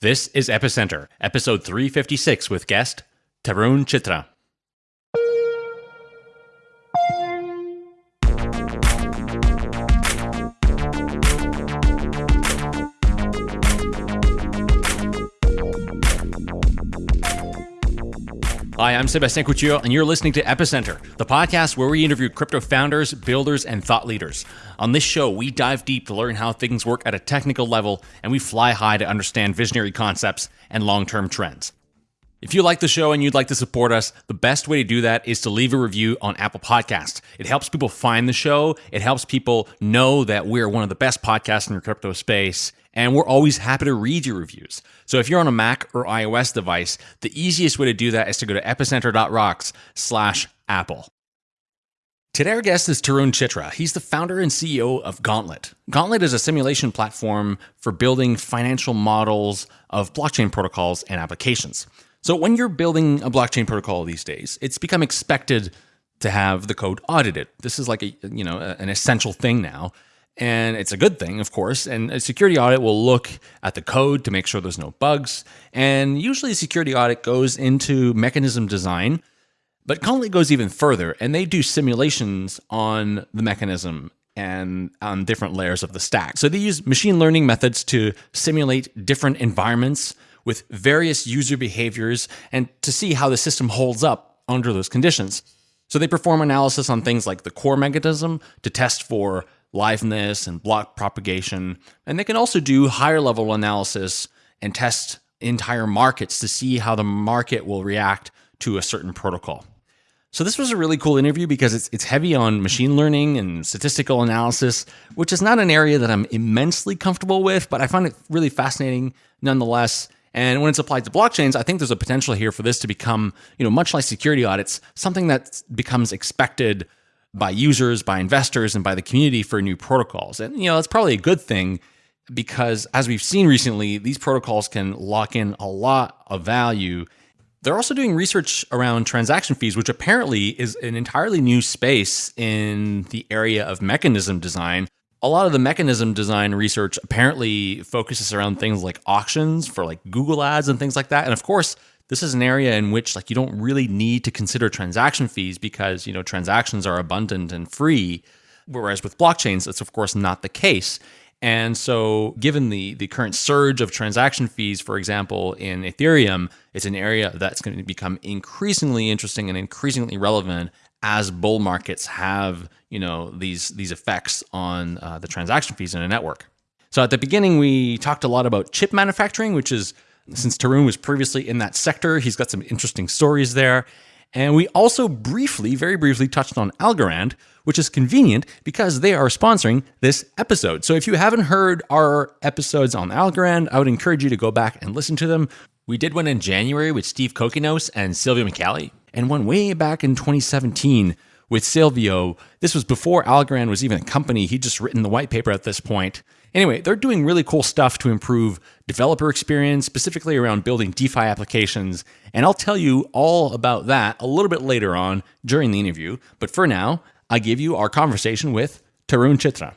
This is Epicenter, episode 356 with guest Tarun Chitra. I'm Sebastien Couture, and you're listening to Epicenter, the podcast where we interview crypto founders, builders, and thought leaders. On this show, we dive deep to learn how things work at a technical level, and we fly high to understand visionary concepts and long term trends. If you like the show and you'd like to support us, the best way to do that is to leave a review on Apple Podcasts. It helps people find the show, it helps people know that we're one of the best podcasts in the crypto space, and we're always happy to read your reviews. So if you're on a Mac or iOS device, the easiest way to do that is to go to epicenter.rocks slash Apple. Today, our guest is Tarun Chitra. He's the founder and CEO of Gauntlet. Gauntlet is a simulation platform for building financial models of blockchain protocols and applications. So when you're building a blockchain protocol these days, it's become expected to have the code audited. This is like a you know an essential thing now, and it's a good thing, of course. And a security audit will look at the code to make sure there's no bugs. And usually, a security audit goes into mechanism design, but Gauntlet goes even further, and they do simulations on the mechanism and on different layers of the stack. So they use machine learning methods to simulate different environments with various user behaviors and to see how the system holds up under those conditions. So they perform analysis on things like the core mechanism to test for liveness and block propagation. And they can also do higher level analysis and test entire markets to see how the market will react to a certain protocol. So this was a really cool interview because it's it's heavy on machine learning and statistical analysis, which is not an area that I'm immensely comfortable with, but I find it really fascinating nonetheless. And when it's applied to blockchains, I think there's a potential here for this to become, you know, much like security audits, something that becomes expected by users, by investors, and by the community for new protocols. And, you know, that's probably a good thing because as we've seen recently, these protocols can lock in a lot of value. They're also doing research around transaction fees, which apparently is an entirely new space in the area of mechanism design a lot of the mechanism design research apparently focuses around things like auctions for like Google ads and things like that. And of course, this is an area in which like you don't really need to consider transaction fees because, you know, transactions are abundant and free. Whereas with blockchains, that's of course not the case. And so, given the the current surge of transaction fees, for example, in Ethereum, it's an area that's going to become increasingly interesting and increasingly relevant as bull markets have you know these these effects on uh, the transaction fees in a network. So at the beginning, we talked a lot about chip manufacturing, which is since Tarun was previously in that sector, he's got some interesting stories there. And we also briefly, very briefly, touched on Algorand, which is convenient because they are sponsoring this episode. So if you haven't heard our episodes on Algorand, I would encourage you to go back and listen to them. We did one in January with Steve Kokinos and Silvio Micali, and one way back in 2017 with Silvio. This was before Algorand was even a company. He'd just written the white paper at this point. Anyway, they're doing really cool stuff to improve developer experience, specifically around building DeFi applications. And I'll tell you all about that a little bit later on during the interview. But for now, I give you our conversation with Tarun Chitra.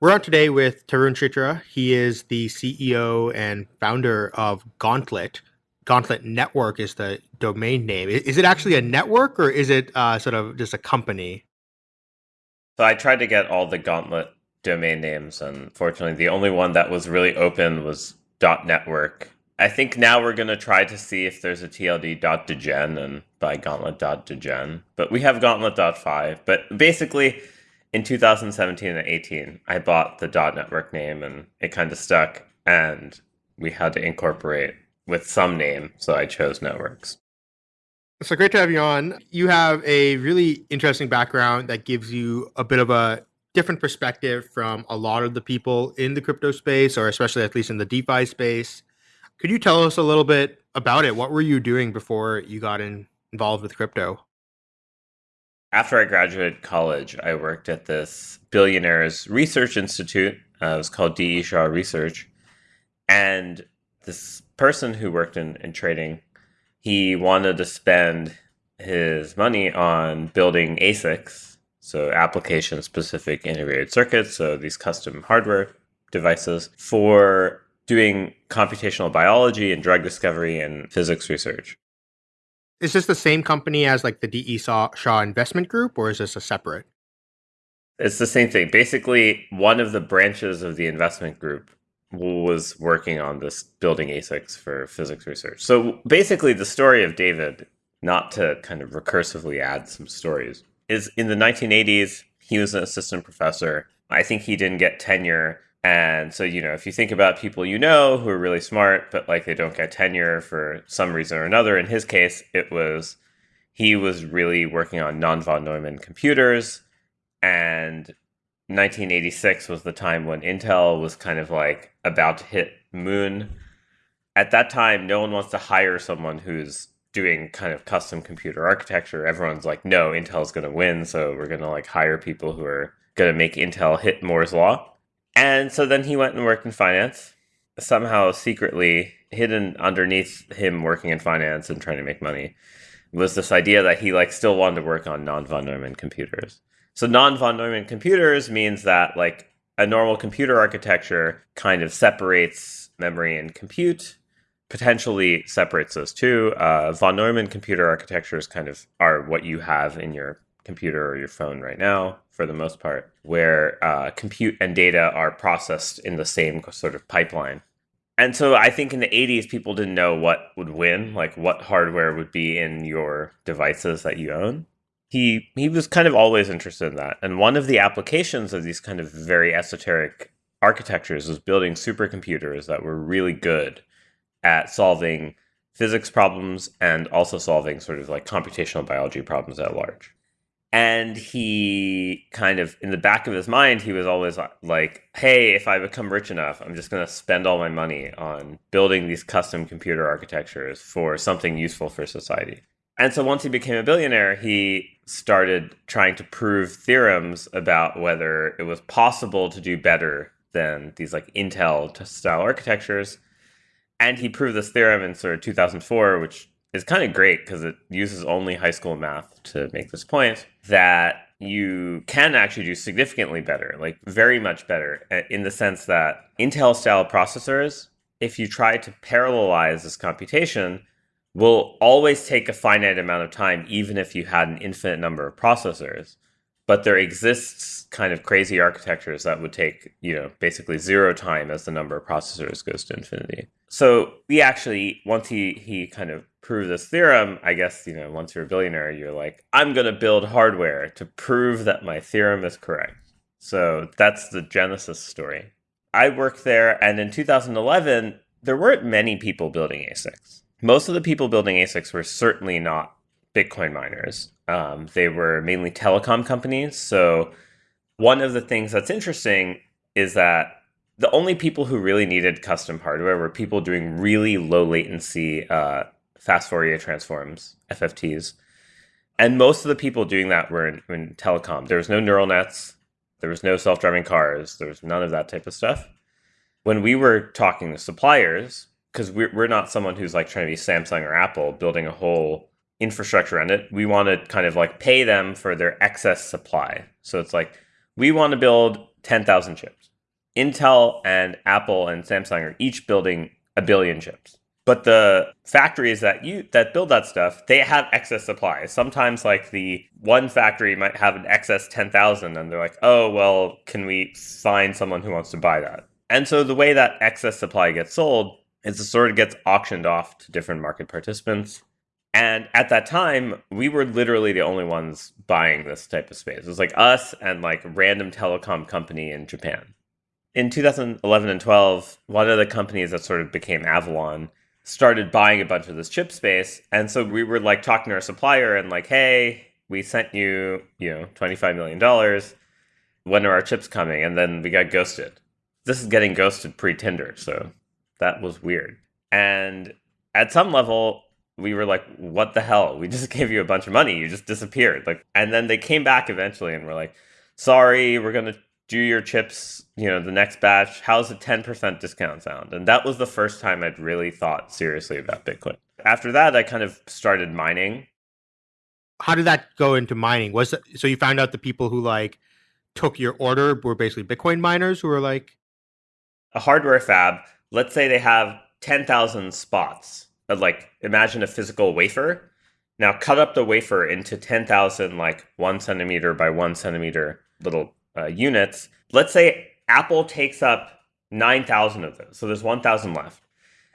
We're on today with Tarun Chitra. He is the CEO and founder of Gauntlet, Gauntlet Network is the domain name. Is it actually a network or is it uh, sort of just a company? So I tried to get all the Gauntlet domain names, and fortunately, the only one that was really open was .network. I think now we're going to try to see if there's a TLD.degen and by Gauntlet.degen. But we have Gauntlet.5. But basically, in 2017 and 18, I bought the .network name, and it kind of stuck, and we had to incorporate with some name, so I chose networks. So great to have you on. You have a really interesting background that gives you a bit of a different perspective from a lot of the people in the crypto space, or especially at least in the DeFi space. Could you tell us a little bit about it? What were you doing before you got in, involved with crypto? After I graduated college, I worked at this billionaires research institute. Uh, it was called D.E. Shaw Research. And this person who worked in, in trading, he wanted to spend his money on building ASICs, so application specific integrated circuits, so these custom hardware devices for doing computational biology and drug discovery and physics research. Is this the same company as like the DE Shaw Investment Group, or is this a separate? It's the same thing. Basically, one of the branches of the investment group was working on this building ASICs for physics research. So basically, the story of David, not to kind of recursively add some stories, is in the 1980s, he was an assistant professor. I think he didn't get tenure. And so, you know, if you think about people you know who are really smart, but like they don't get tenure for some reason or another, in his case, it was he was really working on non von Neumann computers. And 1986 was the time when Intel was kind of like about to hit moon. At that time, no one wants to hire someone who's doing kind of custom computer architecture. Everyone's like, no, Intel's going to win. So we're going to like hire people who are going to make Intel hit Moore's Law. And so then he went and worked in finance. Somehow, secretly, hidden underneath him working in finance and trying to make money was this idea that he like still wanted to work on non von Neumann computers. So non von Neumann computers means that like a normal computer architecture kind of separates memory and compute, potentially separates those two. Uh, von Neumann computer architectures kind of are what you have in your computer or your phone right now, for the most part, where uh, compute and data are processed in the same sort of pipeline. And so I think in the 80s, people didn't know what would win, like what hardware would be in your devices that you own he he was kind of always interested in that. And one of the applications of these kind of very esoteric architectures was building supercomputers that were really good at solving physics problems and also solving sort of like computational biology problems at large. And he kind of, in the back of his mind, he was always like, hey, if I become rich enough, I'm just going to spend all my money on building these custom computer architectures for something useful for society. And so once he became a billionaire, he started trying to prove theorems about whether it was possible to do better than these like Intel style architectures. And he proved this theorem in sort of 2004, which is kind of great because it uses only high school math to make this point that you can actually do significantly better, like very much better, in the sense that Intel style processors, if you try to parallelize this computation, will always take a finite amount of time, even if you had an infinite number of processors. But there exists kind of crazy architectures that would take, you know, basically zero time as the number of processors goes to infinity. So we actually, once he he kind of proved this theorem, I guess, you know, once you're a billionaire, you're like, I'm gonna build hardware to prove that my theorem is correct. So that's the genesis story. I worked there, and in 2011, there weren't many people building ASICs most of the people building ASICs were certainly not Bitcoin miners. Um, they were mainly telecom companies. So one of the things that's interesting is that the only people who really needed custom hardware were people doing really low latency uh, fast Fourier transforms, FFTs. And most of the people doing that were in, in telecom. There was no neural nets. There was no self-driving cars. There was none of that type of stuff. When we were talking to suppliers, because we're, we're not someone who's like trying to be Samsung or Apple building a whole infrastructure on it. We want to kind of like pay them for their excess supply. So it's like we want to build 10,000 chips. Intel and Apple and Samsung are each building a billion chips. But the factories that you that build that stuff, they have excess supply. Sometimes like the one factory might have an excess 10,000 and they're like, "Oh, well, can we find someone who wants to buy that?" And so the way that excess supply gets sold it sort of gets auctioned off to different market participants. And at that time, we were literally the only ones buying this type of space. It was like us and like random telecom company in Japan. In 2011 and 12, one of the companies that sort of became Avalon started buying a bunch of this chip space. And so we were like talking to our supplier and like, hey, we sent you, you know, $25 million. When are our chips coming? And then we got ghosted. This is getting ghosted pre Tinder. So that was weird. And at some level, we were like, what the hell? We just gave you a bunch of money. You just disappeared. Like, and then they came back eventually and were like, sorry, we're going to do your chips, you know, the next batch. How's a 10% discount sound? And that was the first time I'd really thought seriously about Bitcoin. After that, I kind of started mining. How did that go into mining? Was it, so you found out the people who like took your order were basically Bitcoin miners who were like a hardware fab let's say they have 10,000 spots. Like imagine a physical wafer. Now cut up the wafer into 10,000 like one centimeter by one centimeter little uh, units. Let's say Apple takes up 9,000 of those. So there's 1,000 left.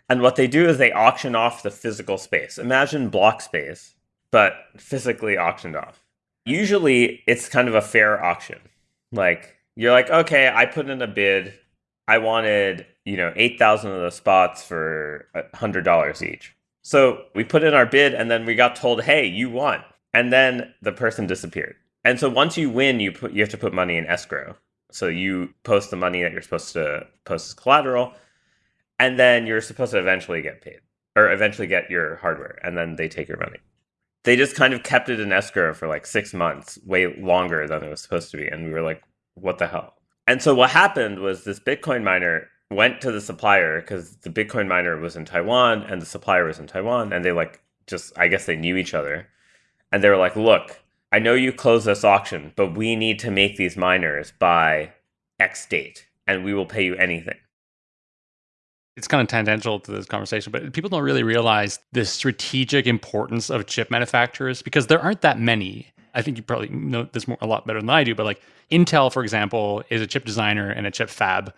And what they do is they auction off the physical space. Imagine block space, but physically auctioned off. Usually it's kind of a fair auction. Like you're like, okay, I put in a bid. I wanted, you know, 8,000 of those spots for $100 each. So we put in our bid and then we got told, hey, you won. And then the person disappeared. And so once you win, you put you have to put money in escrow. So you post the money that you're supposed to post as collateral, and then you're supposed to eventually get paid or eventually get your hardware, and then they take your money. They just kind of kept it in escrow for like six months, way longer than it was supposed to be. And we were like, what the hell? And so what happened was this Bitcoin miner went to the supplier because the Bitcoin miner was in Taiwan and the supplier was in Taiwan. And they like just, I guess they knew each other. And they were like, look, I know you closed this auction, but we need to make these miners by X date and we will pay you anything. It's kind of tangential to this conversation, but people don't really realize the strategic importance of chip manufacturers because there aren't that many. I think you probably know this more, a lot better than I do, but like Intel, for example, is a chip designer and a chip fab.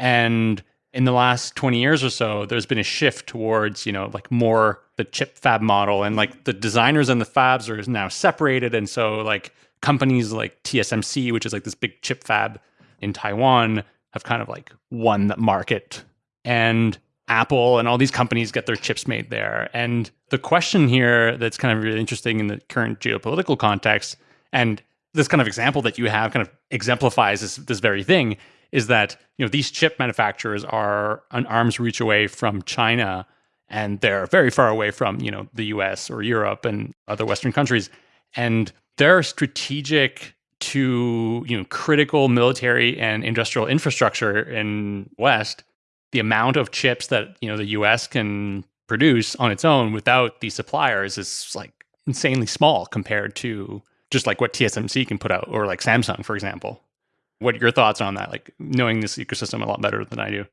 And in the last 20 years or so, there's been a shift towards, you know, like more the chip fab model and like the designers and the fabs are now separated. And so like companies like TSMC, which is like this big chip fab in Taiwan, have kind of like won the market and Apple and all these companies get their chips made there. And the question here that's kind of really interesting in the current geopolitical context, and this kind of example that you have kind of exemplifies this, this very thing, is that you know these chip manufacturers are an arm's reach away from China, and they're very far away from you know the U.S. or Europe and other Western countries, and they're strategic to you know critical military and industrial infrastructure in West the amount of chips that you know the US can produce on its own without these suppliers is like insanely small compared to just like what TSMC can put out or like Samsung for example. What your thoughts on that? Like knowing this ecosystem a lot better than I do.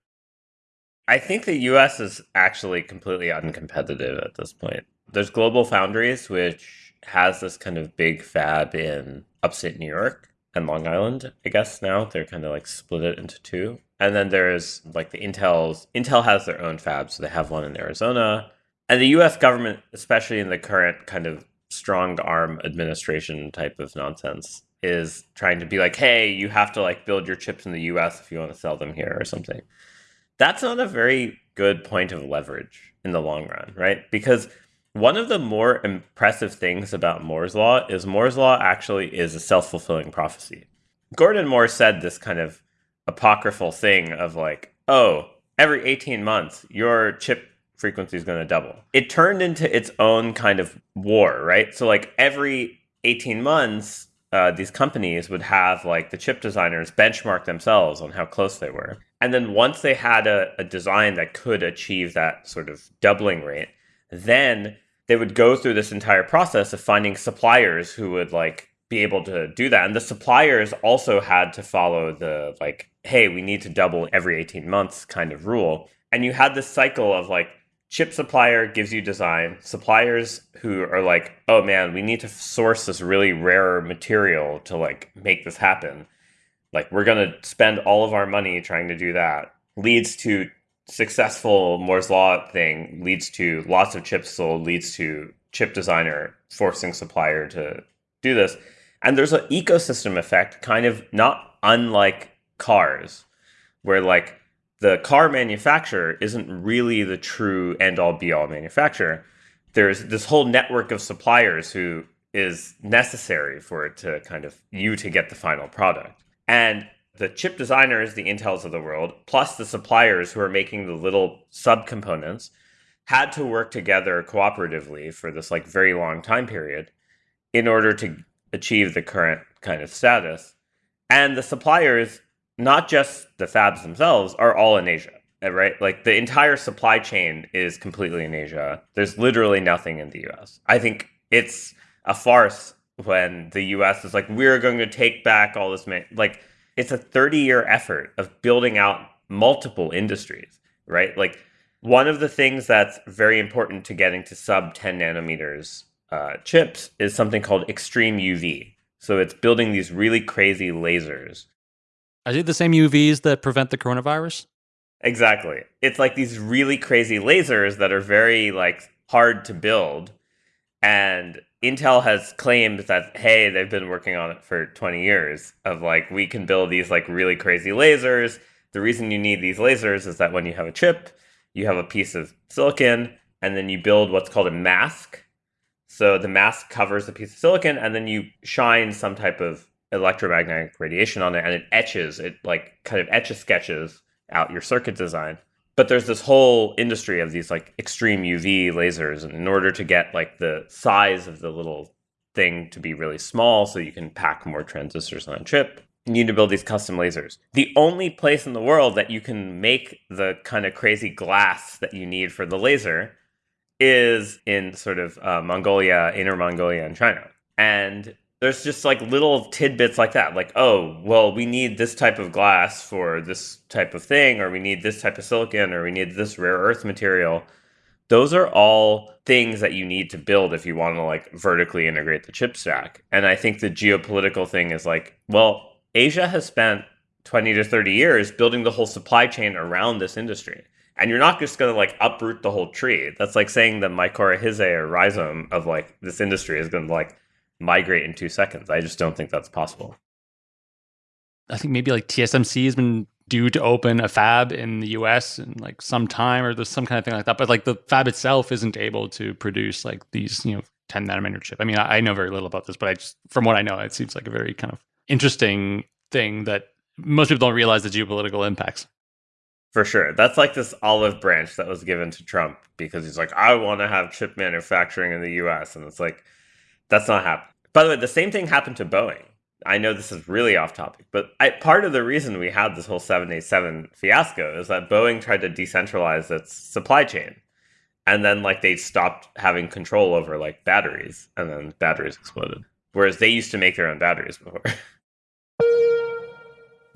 I think the US is actually completely uncompetitive at this point. There's Global Foundries, which has this kind of big fab in upstate New York and Long Island, I guess now. They're kind of like split it into two. And then there's like the Intel's Intel has their own fab, so they have one in Arizona. And the US government, especially in the current kind of strong arm administration type of nonsense, is trying to be like, hey, you have to like build your chips in the US if you want to sell them here or something. That's not a very good point of leverage in the long run, right? Because one of the more impressive things about Moore's Law is Moore's Law actually is a self fulfilling prophecy. Gordon Moore said this kind of apocryphal thing of like, oh, every 18 months, your chip frequency is going to double. It turned into its own kind of war, right? So, like, every 18 months, uh, these companies would have like the chip designers benchmark themselves on how close they were. And then once they had a, a design that could achieve that sort of doubling rate, then they would go through this entire process of finding suppliers who would like be able to do that. And the suppliers also had to follow the like, hey, we need to double every 18 months kind of rule. And you had this cycle of like, chip supplier gives you design, suppliers who are like, oh man, we need to source this really rare material to like make this happen. Like, we're going to spend all of our money trying to do that, leads to successful Moore's Law thing, leads to lots of chips sold, leads to chip designer forcing supplier to do this. And there's an ecosystem effect, kind of not unlike cars, where like the car manufacturer isn't really the true end all be all manufacturer. There's this whole network of suppliers who is necessary for it to kind of you to get the final product. And the chip designers, the Intels of the world, plus the suppliers who are making the little subcomponents, had to work together cooperatively for this like very long time period in order to achieve the current kind of status. And the suppliers, not just the fabs themselves, are all in Asia, right? Like the entire supply chain is completely in Asia. There's literally nothing in the US. I think it's a farce when the US is like, we're going to take back all this, like, it's a 30 year effort of building out multiple industries. right? Like one of the things that's very important to getting to sub 10 nanometers uh, chips is something called extreme UV. So it's building these really crazy lasers. Are they the same UVs that prevent the coronavirus? Exactly. It's like these really crazy lasers that are very like hard to build. And Intel has claimed that hey, they've been working on it for 20 years of like we can build these like really crazy lasers. The reason you need these lasers is that when you have a chip, you have a piece of silicon and then you build what's called a mask. So the mask covers a piece of silicon and then you shine some type of electromagnetic radiation on it and it etches it like kind of etches sketches out your circuit design. But there's this whole industry of these like extreme UV lasers, and in order to get like the size of the little thing to be really small, so you can pack more transistors on a chip, you need to build these custom lasers. The only place in the world that you can make the kind of crazy glass that you need for the laser is in sort of uh, Mongolia, Inner Mongolia, and China. And there's just like little tidbits like that like oh well we need this type of glass for this type of thing or we need this type of silicon or we need this rare earth material. Those are all things that you need to build if you want to like vertically integrate the chip stack. And i think the geopolitical thing is like well asia has spent 20 to 30 years building the whole supply chain around this industry. And you're not just going to like uproot the whole tree. That's like saying the mycorrhizae or rhizome of like this industry is going to like migrate in two seconds. I just don't think that's possible. I think maybe like TSMC has been due to open a fab in the US in like some time or there's some kind of thing like that. But like the fab itself isn't able to produce like these, you know, 10 nanometer chip. I mean, I, I know very little about this, but I just, from what I know, it seems like a very kind of interesting thing that most people don't realize the geopolitical impacts. For sure. That's like this olive branch that was given to Trump because he's like, I want to have chip manufacturing in the US. And it's like, that's not happening. By the way, the same thing happened to Boeing. I know this is really off topic, but I, part of the reason we had this whole 787 fiasco is that Boeing tried to decentralize its supply chain. And then like they stopped having control over like batteries and then batteries exploded. Whereas they used to make their own batteries before.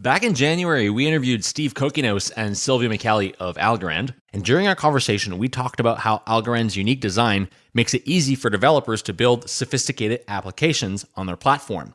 Back in January, we interviewed Steve Kokinos and Silvio Micali of Algorand. And during our conversation, we talked about how Algorand's unique design makes it easy for developers to build sophisticated applications on their platform.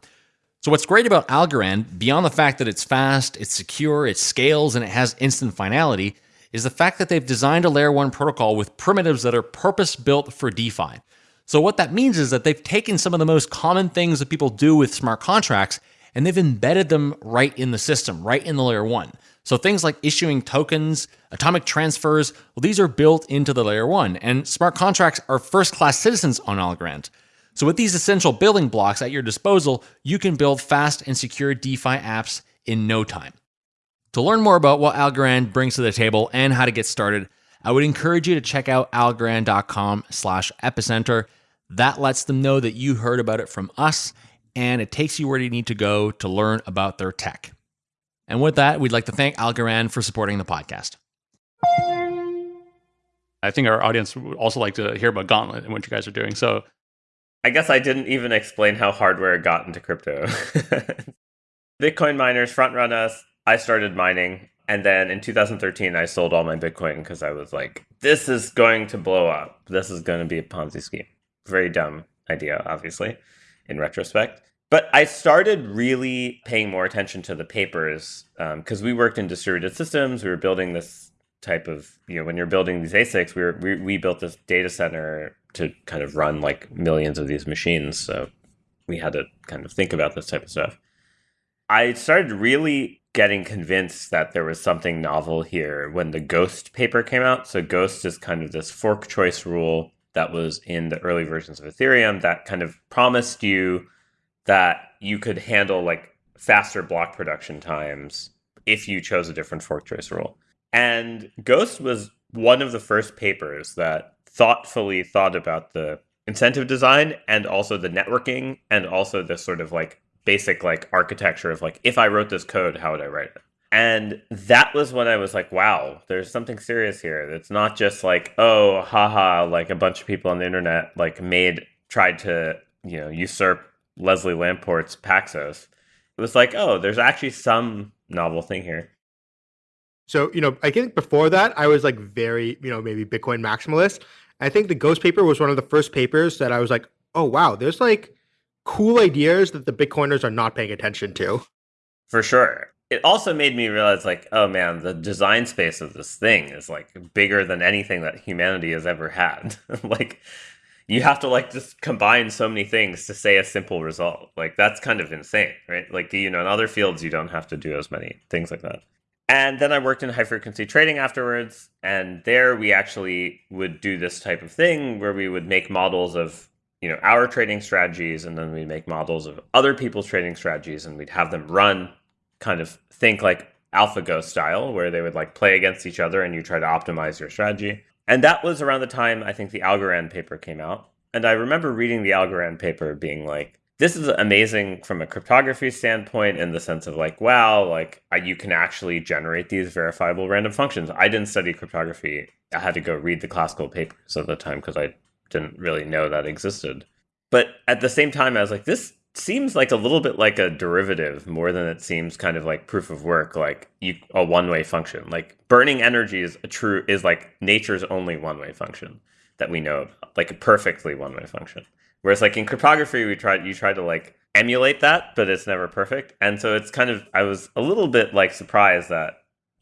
So, what's great about Algorand, beyond the fact that it's fast, it's secure, it scales, and it has instant finality, is the fact that they've designed a layer 1 protocol with primitives that are purpose built for DeFi. So, what that means is that they've taken some of the most common things that people do with smart contracts and they've embedded them right in the system, right in the layer one. So things like issuing tokens, atomic transfers, well, these are built into the layer one, and smart contracts are first class citizens on Algorand. So with these essential building blocks at your disposal, you can build fast and secure DeFi apps in no time. To learn more about what Algorand brings to the table and how to get started, I would encourage you to check out algorand.com slash epicenter. That lets them know that you heard about it from us and it takes you where you need to go to learn about their tech. And with that, we'd like to thank Algorand for supporting the podcast. I think our audience would also like to hear about Gauntlet and what you guys are doing. So, I guess I didn't even explain how hardware got into crypto. Bitcoin miners front run us. I started mining. And then in 2013, I sold all my Bitcoin because I was like, this is going to blow up. This is going to be a Ponzi scheme. Very dumb idea, obviously, in retrospect. But I started really paying more attention to the papers because um, we worked in distributed systems. We were building this type of, you know, when you're building these ASICs, we, were, we, we built this data center to kind of run like millions of these machines. So we had to kind of think about this type of stuff. I started really getting convinced that there was something novel here when the Ghost paper came out. So Ghost is kind of this fork choice rule that was in the early versions of Ethereum that kind of promised you that you could handle like faster block production times if you chose a different fork choice rule. And Ghost was one of the first papers that thoughtfully thought about the incentive design and also the networking and also the sort of like basic like architecture of like if I wrote this code, how would I write it? And that was when I was like, wow, there's something serious here. It's not just like, oh, haha, like a bunch of people on the internet like made tried to, you know, usurp Leslie Lamport's Paxos, it was like, oh, there's actually some novel thing here. So, you know, I think before that, I was like very, you know, maybe Bitcoin maximalist. I think the Ghost paper was one of the first papers that I was like, oh, wow, there's like cool ideas that the Bitcoiners are not paying attention to. For sure. It also made me realize, like, oh man, the design space of this thing is like bigger than anything that humanity has ever had. like, you have to like just combine so many things to say a simple result. Like, that's kind of insane, right? Like, you know, in other fields, you don't have to do as many things like that. And then I worked in high frequency trading afterwards. And there we actually would do this type of thing where we would make models of, you know, our trading strategies and then we'd make models of other people's trading strategies and we'd have them run kind of think like AlphaGo style, where they would like play against each other and you try to optimize your strategy. And that was around the time I think the Algorand paper came out. And I remember reading the Algorand paper being like, this is amazing from a cryptography standpoint in the sense of like wow like uh, you can actually generate these verifiable random functions i didn't study cryptography i had to go read the classical papers at the time because i didn't really know that existed but at the same time i was like this seems like a little bit like a derivative more than it seems kind of like proof of work like you a one-way function like burning energy is a true is like nature's only one-way function that we know like a perfectly one-way function Whereas like in cryptography, we tried you try to like emulate that, but it's never perfect. And so it's kind of I was a little bit like surprised that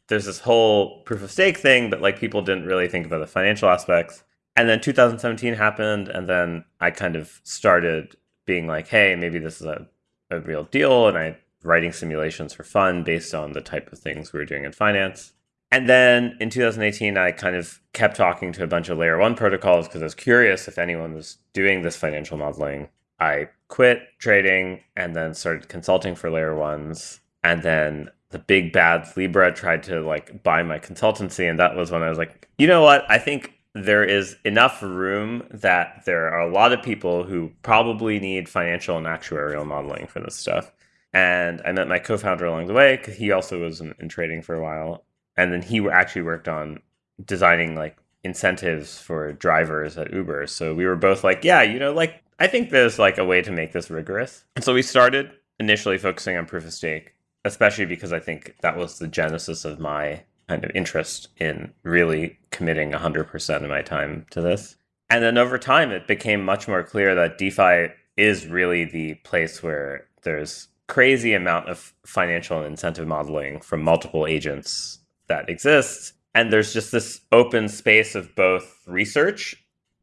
there's this whole proof of stake thing, but like people didn't really think about the financial aspects. And then 2017 happened, and then I kind of started being like, hey, maybe this is a, a real deal, and I writing simulations for fun based on the type of things we were doing in finance. And then in 2018, I kind of kept talking to a bunch of layer one protocols because I was curious if anyone was doing this financial modeling. I quit trading and then started consulting for layer ones. And then the big bad Libra tried to like buy my consultancy. And that was when I was like, you know what? I think there is enough room that there are a lot of people who probably need financial and actuarial modeling for this stuff. And I met my co founder along the way because he also was in, in trading for a while and then he actually worked on designing like incentives for drivers at Uber. So we were both like, yeah, you know, like I think there's like a way to make this rigorous. And so we started initially focusing on proof of stake, especially because I think that was the genesis of my kind of interest in really committing 100% of my time to this. And then over time, it became much more clear that DeFi is really the place where there's crazy amount of financial and incentive modeling from multiple agents that exists. And there's just this open space of both research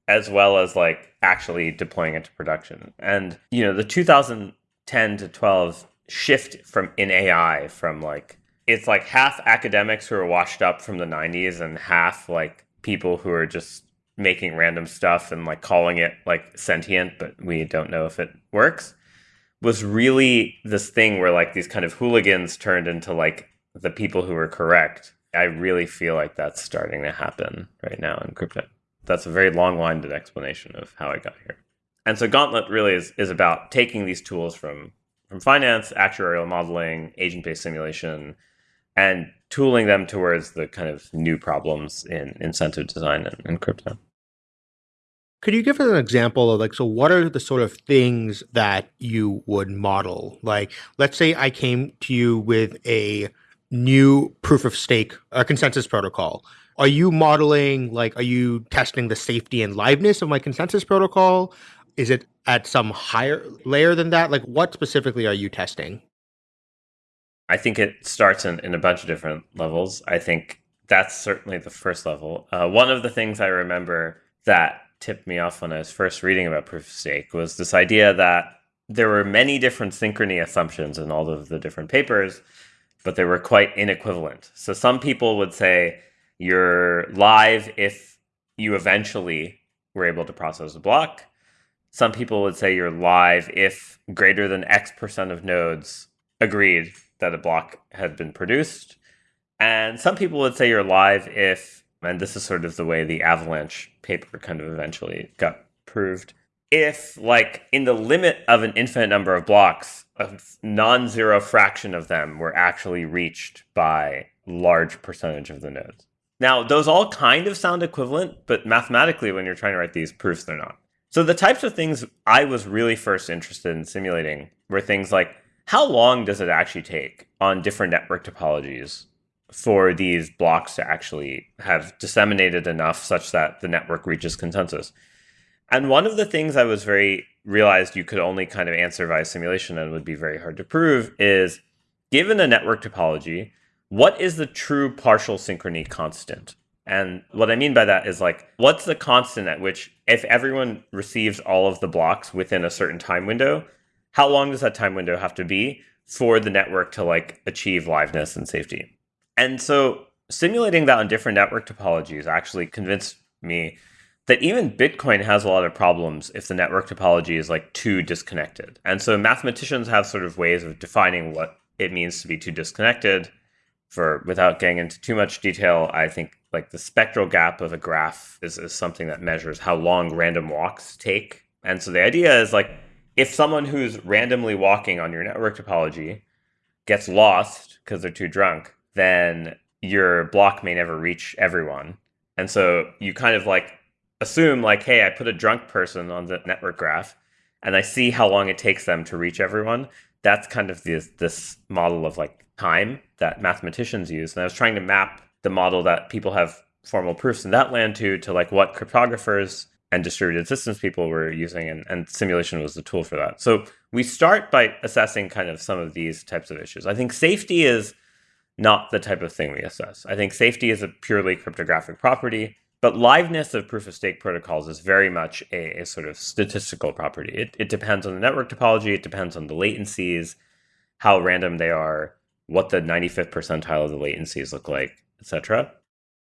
as well as like actually deploying it to production. And, you know, the 2010 to 12 shift from in AI from like, it's like half academics who are washed up from the 90s and half like people who are just making random stuff and like calling it like sentient, but we don't know if it works was really this thing where like these kind of hooligans turned into like the people who were correct. I really feel like that's starting to happen right now in crypto. That's a very long winded explanation of how I got here. And so Gauntlet really is, is about taking these tools from, from finance, actuarial modeling, agent based simulation, and tooling them towards the kind of new problems in incentive design and, and crypto. Could you give us an example of like, so what are the sort of things that you would model? Like, let's say I came to you with a new proof of stake a consensus protocol are you modeling like are you testing the safety and liveness of my consensus protocol is it at some higher layer than that like what specifically are you testing i think it starts in, in a bunch of different levels i think that's certainly the first level uh, one of the things i remember that tipped me off when i was first reading about proof of stake was this idea that there were many different synchrony assumptions in all of the different papers but they were quite inequivalent. So some people would say you're live if you eventually were able to process a block. Some people would say you're live if greater than X percent of nodes agreed that a block had been produced. And some people would say you're live if, and this is sort of the way the Avalanche paper kind of eventually got proved, if, like, in the limit of an infinite number of blocks, a non-zero fraction of them were actually reached by large percentage of the nodes. Now, those all kind of sound equivalent, but mathematically, when you're trying to write these proofs, they're not. So the types of things I was really first interested in simulating were things like how long does it actually take on different network topologies for these blocks to actually have disseminated enough such that the network reaches consensus. And one of the things I was very realized you could only kind of answer via simulation and would be very hard to prove is given a network topology, what is the true partial synchrony constant? And what I mean by that is like, what's the constant at which if everyone receives all of the blocks within a certain time window, how long does that time window have to be for the network to like achieve liveness and safety? And so simulating that on different network topologies actually convinced me that even Bitcoin has a lot of problems if the network topology is like too disconnected. And so mathematicians have sort of ways of defining what it means to be too disconnected. For without getting into too much detail, I think like the spectral gap of a graph is, is something that measures how long random walks take. And so the idea is like if someone who's randomly walking on your network topology gets lost because they're too drunk, then your block may never reach everyone. And so you kind of like assume like, hey, I put a drunk person on the network graph and I see how long it takes them to reach everyone. That's kind of this this model of like time that mathematicians use. And I was trying to map the model that people have formal proofs in that land to to like what cryptographers and distributed systems people were using and, and simulation was the tool for that. So we start by assessing kind of some of these types of issues. I think safety is not the type of thing we assess. I think safety is a purely cryptographic property. But liveness of proof of stake protocols is very much a, a sort of statistical property. It, it depends on the network topology, it depends on the latencies, how random they are, what the 95th percentile of the latencies look like, etc.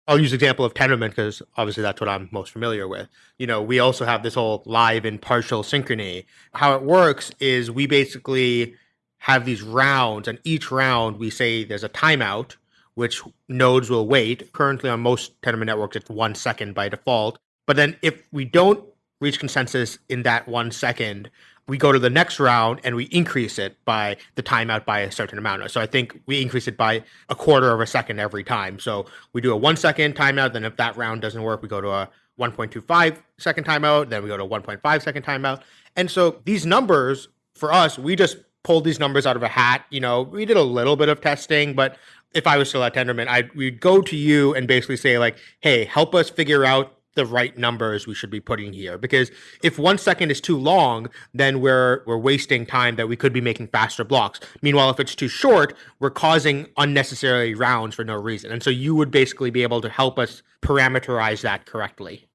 I'll use example of Tendermint because obviously that's what I'm most familiar with. You know, we also have this whole live and partial synchrony. How it works is we basically have these rounds, and each round we say there's a timeout, which nodes will wait. Currently, on most Tendermint networks, it's one second by default. But then if we don't reach consensus in that one second, we go to the next round and we increase it by the timeout by a certain amount. So I think we increase it by a quarter of a second every time. So we do a one second timeout. Then if that round doesn't work, we go to a 1.25 second timeout. Then we go to 1.5 second timeout. And so these numbers for us, we just pulled these numbers out of a hat. You know, we did a little bit of testing, but if I was still at Tendermint, I we'd go to you and basically say like, "Hey, help us figure out the right numbers we should be putting here." Because if one second is too long, then we're we're wasting time that we could be making faster blocks. Meanwhile, if it's too short, we're causing unnecessary rounds for no reason. And so you would basically be able to help us parameterize that correctly.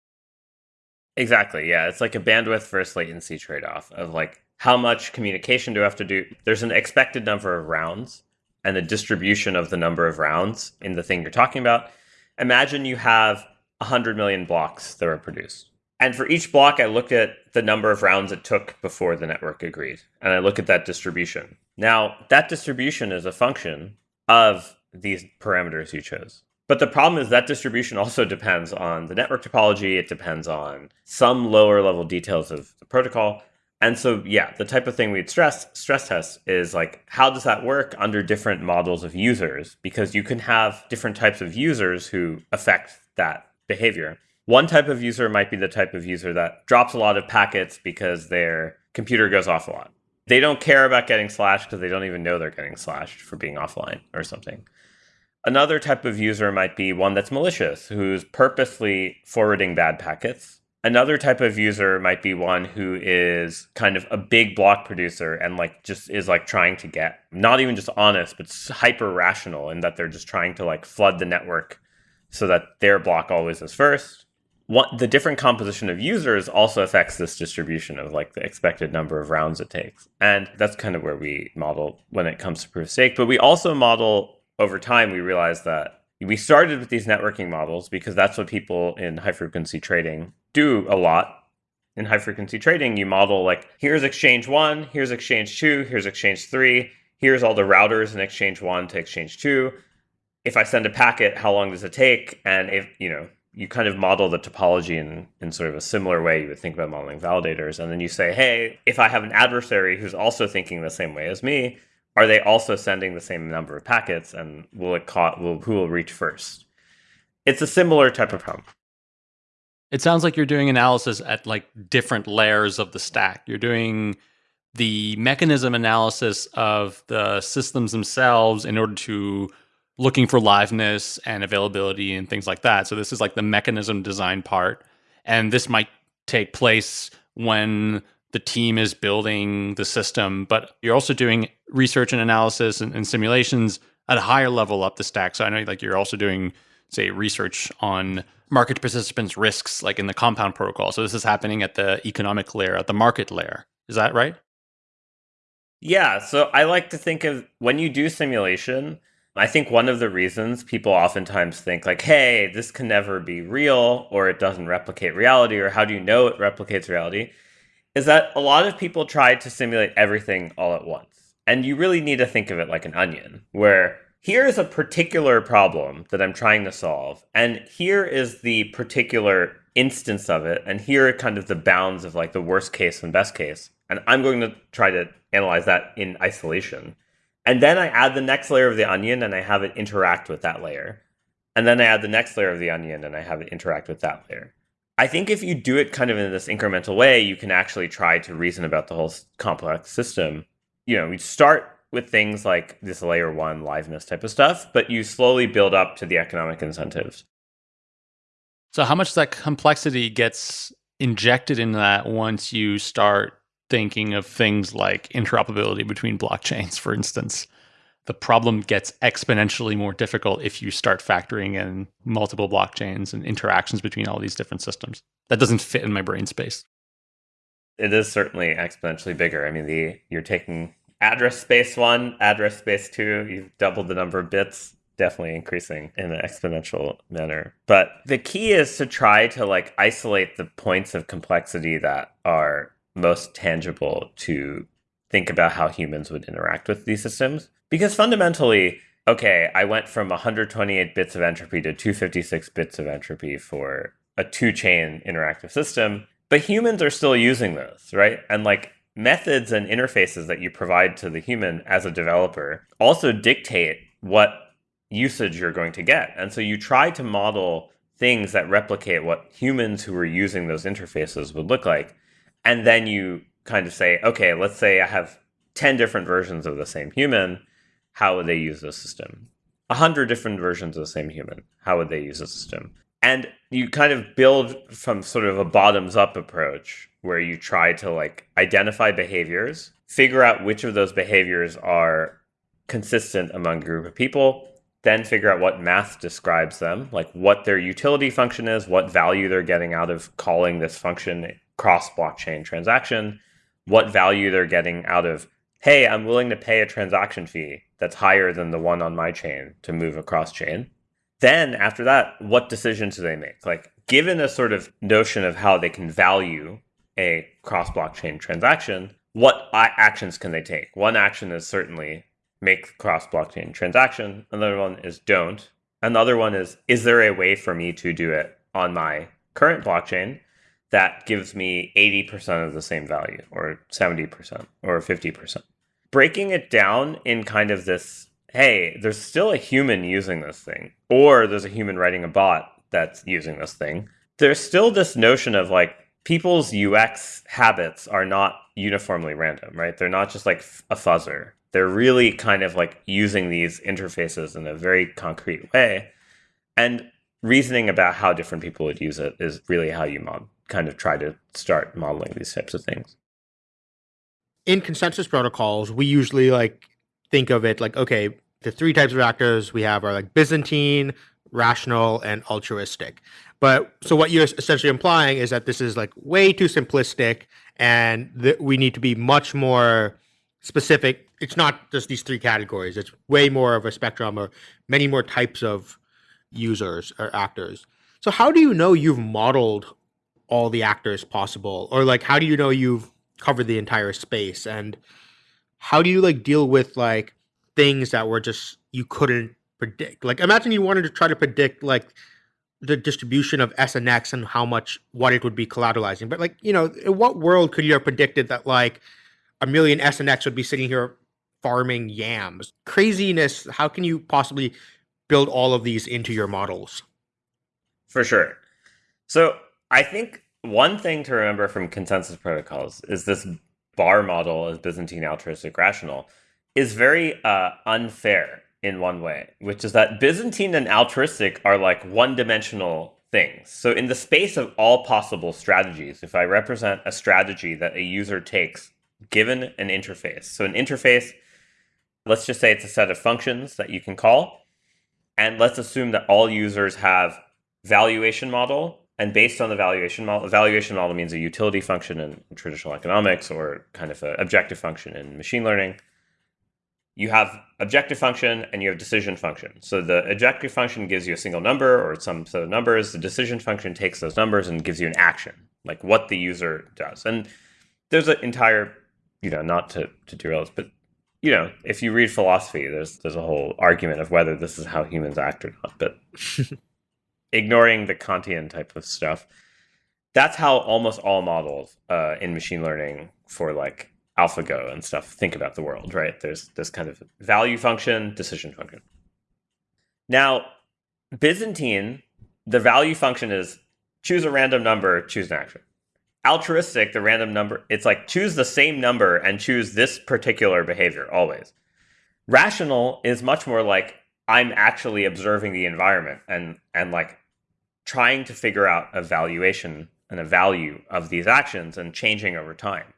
Exactly. Yeah, it's like a bandwidth versus latency trade-off of like how much communication do I have to do? There's an expected number of rounds and the distribution of the number of rounds in the thing you're talking about. Imagine you have 100 million blocks that were produced. And for each block, I looked at the number of rounds it took before the network agreed. And I look at that distribution. Now, that distribution is a function of these parameters you chose. But the problem is that distribution also depends on the network topology. It depends on some lower level details of the protocol. And so, yeah, the type of thing we'd stress stress test is like, how does that work under different models of users? Because you can have different types of users who affect that behavior. One type of user might be the type of user that drops a lot of packets because their computer goes off a lot. They don't care about getting slashed because they don't even know they're getting slashed for being offline or something. Another type of user might be one that's malicious, who's purposely forwarding bad packets Another type of user might be one who is kind of a big block producer and like just is like trying to get not even just honest, but hyper rational in that they're just trying to like flood the network so that their block always is first. What the different composition of users also affects this distribution of like the expected number of rounds it takes. And that's kind of where we model when it comes to proof of stake. But we also model over time, we realized that we started with these networking models because that's what people in high frequency trading do a lot in high frequency trading. You model like here's exchange one, here's exchange two, here's exchange three, here's all the routers in exchange one to exchange two. If I send a packet, how long does it take? And if you know, you kind of model the topology in, in sort of a similar way you would think about modeling validators. And then you say, hey, if I have an adversary who's also thinking the same way as me, are they also sending the same number of packets? And will it caught will who will reach first? It's a similar type of problem. It sounds like you're doing analysis at like different layers of the stack. You're doing the mechanism analysis of the systems themselves in order to looking for liveness and availability and things like that. So this is like the mechanism design part. And this might take place when the team is building the system, but you're also doing research and analysis and, and simulations at a higher level up the stack. So I know like you're also doing, say, research on market participants' risks, like in the compound protocol. So this is happening at the economic layer, at the market layer. Is that right? Yeah. So I like to think of when you do simulation, I think one of the reasons people oftentimes think, like, hey, this can never be real, or it doesn't replicate reality, or how do you know it replicates reality, is that a lot of people try to simulate everything all at once. And you really need to think of it like an onion, where here is a particular problem that I'm trying to solve, and here is the particular instance of it, and here are kind of the bounds of like the worst case and best case. And I'm going to try to analyze that in isolation. And then I add the next layer of the onion and I have it interact with that layer. And then I add the next layer of the onion and I have it interact with that layer. I think if you do it kind of in this incremental way, you can actually try to reason about the whole complex system. You know, you start with things like this layer one liveness type of stuff, but you slowly build up to the economic incentives. So, how much that complexity gets injected in that once you start thinking of things like interoperability between blockchains, for instance? The problem gets exponentially more difficult if you start factoring in multiple blockchains and interactions between all these different systems. That doesn't fit in my brain space. It is certainly exponentially bigger. I mean, the you're taking address space one, address space two, you've doubled the number of bits, definitely increasing in an exponential manner. But the key is to try to like isolate the points of complexity that are most tangible to think about how humans would interact with these systems. Because fundamentally, okay, I went from 128 bits of entropy to 256 bits of entropy for a two chain interactive system, but humans are still using those, right? And like methods and interfaces that you provide to the human as a developer also dictate what usage you're going to get. And so you try to model things that replicate what humans who are using those interfaces would look like. And then you kind of say, okay, let's say I have 10 different versions of the same human. How would they use the system? 100 different versions of the same human. How would they use the system? And you kind of build from sort of a bottoms up approach where you try to like identify behaviors, figure out which of those behaviors are consistent among a group of people, then figure out what math describes them, like what their utility function is, what value they're getting out of calling this function cross blockchain transaction, what value they're getting out of, hey, I'm willing to pay a transaction fee that's higher than the one on my chain to move across chain. Then after that, what decisions do they make? Like given a sort of notion of how they can value a cross blockchain transaction, what actions can they take? One action is certainly make cross blockchain transaction. Another one is don't. Another one is is there a way for me to do it on my current blockchain that gives me 80% of the same value or 70% or 50%? Breaking it down in kind of this hey, there's still a human using this thing, or there's a human writing a bot that's using this thing. There's still this notion of like people's UX habits are not uniformly random, right? They're not just like a fuzzer. They're really kind of like using these interfaces in a very concrete way. And reasoning about how different people would use it is really how you mod- kind of try to start modeling these types of things. In consensus protocols, we usually like think of it like, okay, the three types of actors we have are like Byzantine, rational, and altruistic. But so what you're essentially implying is that this is like way too simplistic and that we need to be much more specific. It's not just these three categories. It's way more of a spectrum or many more types of users or actors. So how do you know you've modeled all the actors possible? Or like how do you know you've covered the entire space? And how do you like deal with like things that were just you couldn't predict? Like imagine you wanted to try to predict like the distribution of snx and how much what it would be collateralizing. But like, you know, in what world could you have predicted that like a million snx would be sitting here farming yams? Craziness. How can you possibly build all of these into your models? For sure. So I think one thing to remember from consensus protocols is this bar model as Byzantine altruistic rational is very uh, unfair in one way, which is that Byzantine and altruistic are like one dimensional things. So, in the space of all possible strategies, if I represent a strategy that a user takes given an interface, so an interface, let's just say it's a set of functions that you can call, and let's assume that all users have valuation model. And based on the valuation model, the valuation model means a utility function in traditional economics or kind of an objective function in machine learning you have objective function and you have decision function. So the objective function gives you a single number or some set of numbers. The decision function takes those numbers and gives you an action, like what the user does. And there's an entire, you know, not to, to derail this, but you know, if you read philosophy, there's there's a whole argument of whether this is how humans act or not. But ignoring the Kantian type of stuff, that's how almost all models uh, in machine learning for like AlphaGo and stuff think about the world, right? There's this kind of value function, decision function. Now, Byzantine, the value function is choose a random number, choose an action. Altruistic, the random number, it's like choose the same number and choose this particular behavior always. Rational is much more like I'm actually observing the environment and and like trying to figure out a valuation and a value of these actions and changing over time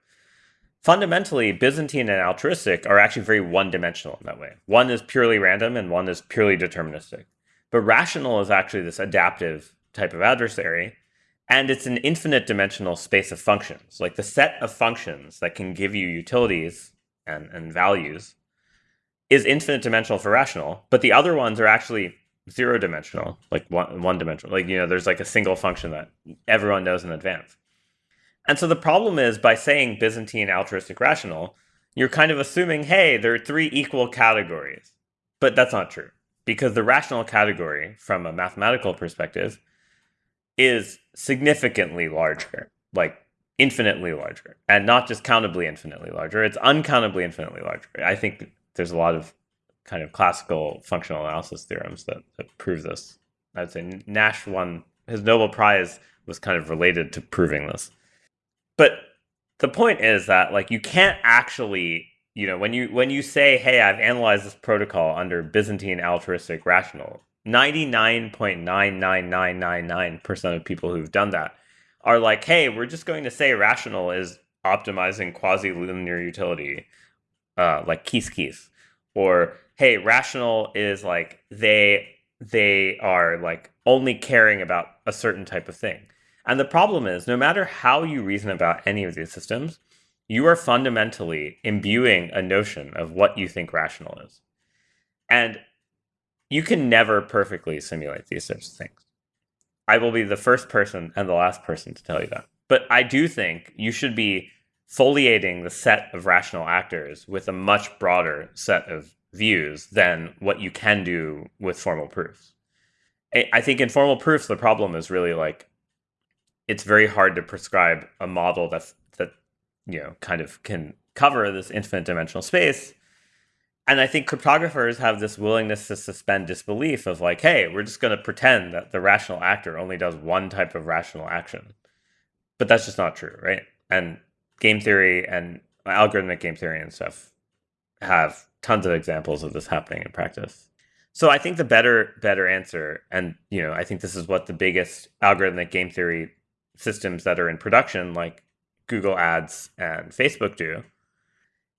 fundamentally, Byzantine and altruistic are actually very one dimensional in that way. One is purely random and one is purely deterministic. But rational is actually this adaptive type of adversary. And it's an infinite dimensional space of functions. Like the set of functions that can give you utilities and, and values is infinite dimensional for rational, but the other ones are actually zero dimensional, like one, one dimensional. Like, you know, there's like a single function that everyone knows in advance. And so the problem is by saying Byzantine altruistic rational, you're kind of assuming, hey, there are three equal categories. But that's not true because the rational category, from a mathematical perspective, is significantly larger, like infinitely larger, and not just countably infinitely larger. It's uncountably infinitely larger. I think there's a lot of kind of classical functional analysis theorems that, that prove this. I'd say Nash won his Nobel Prize was kind of related to proving this. But the point is that like you can't actually, you know, when you when you say, "Hey, I've analyzed this protocol under Byzantine altruistic rational," 99.99999% of people who've done that are like, "Hey, we're just going to say rational is optimizing quasi-linear utility uh, like keys keys." Or, "Hey, rational is like they they are like only caring about a certain type of thing." And the problem is, no matter how you reason about any of these systems, you are fundamentally imbuing a notion of what you think rational is. And you can never perfectly simulate these sorts of things. I will be the first person and the last person to tell you that. But I do think you should be foliating the set of rational actors with a much broader set of views than what you can do with formal proofs. I think in formal proofs, the problem is really like it's very hard to prescribe a model that that you know kind of can cover this infinite dimensional space. And I think cryptographers have this willingness to suspend disbelief of like, hey, we're just going to pretend that the rational actor only does one type of rational action. But that's just not true, right? And game theory and uh, algorithmic game theory and stuff have tons of examples of this happening in practice. So I think the better better answer, and you know, I think this is what the biggest algorithmic game theory systems that are in production, like Google Ads and Facebook do,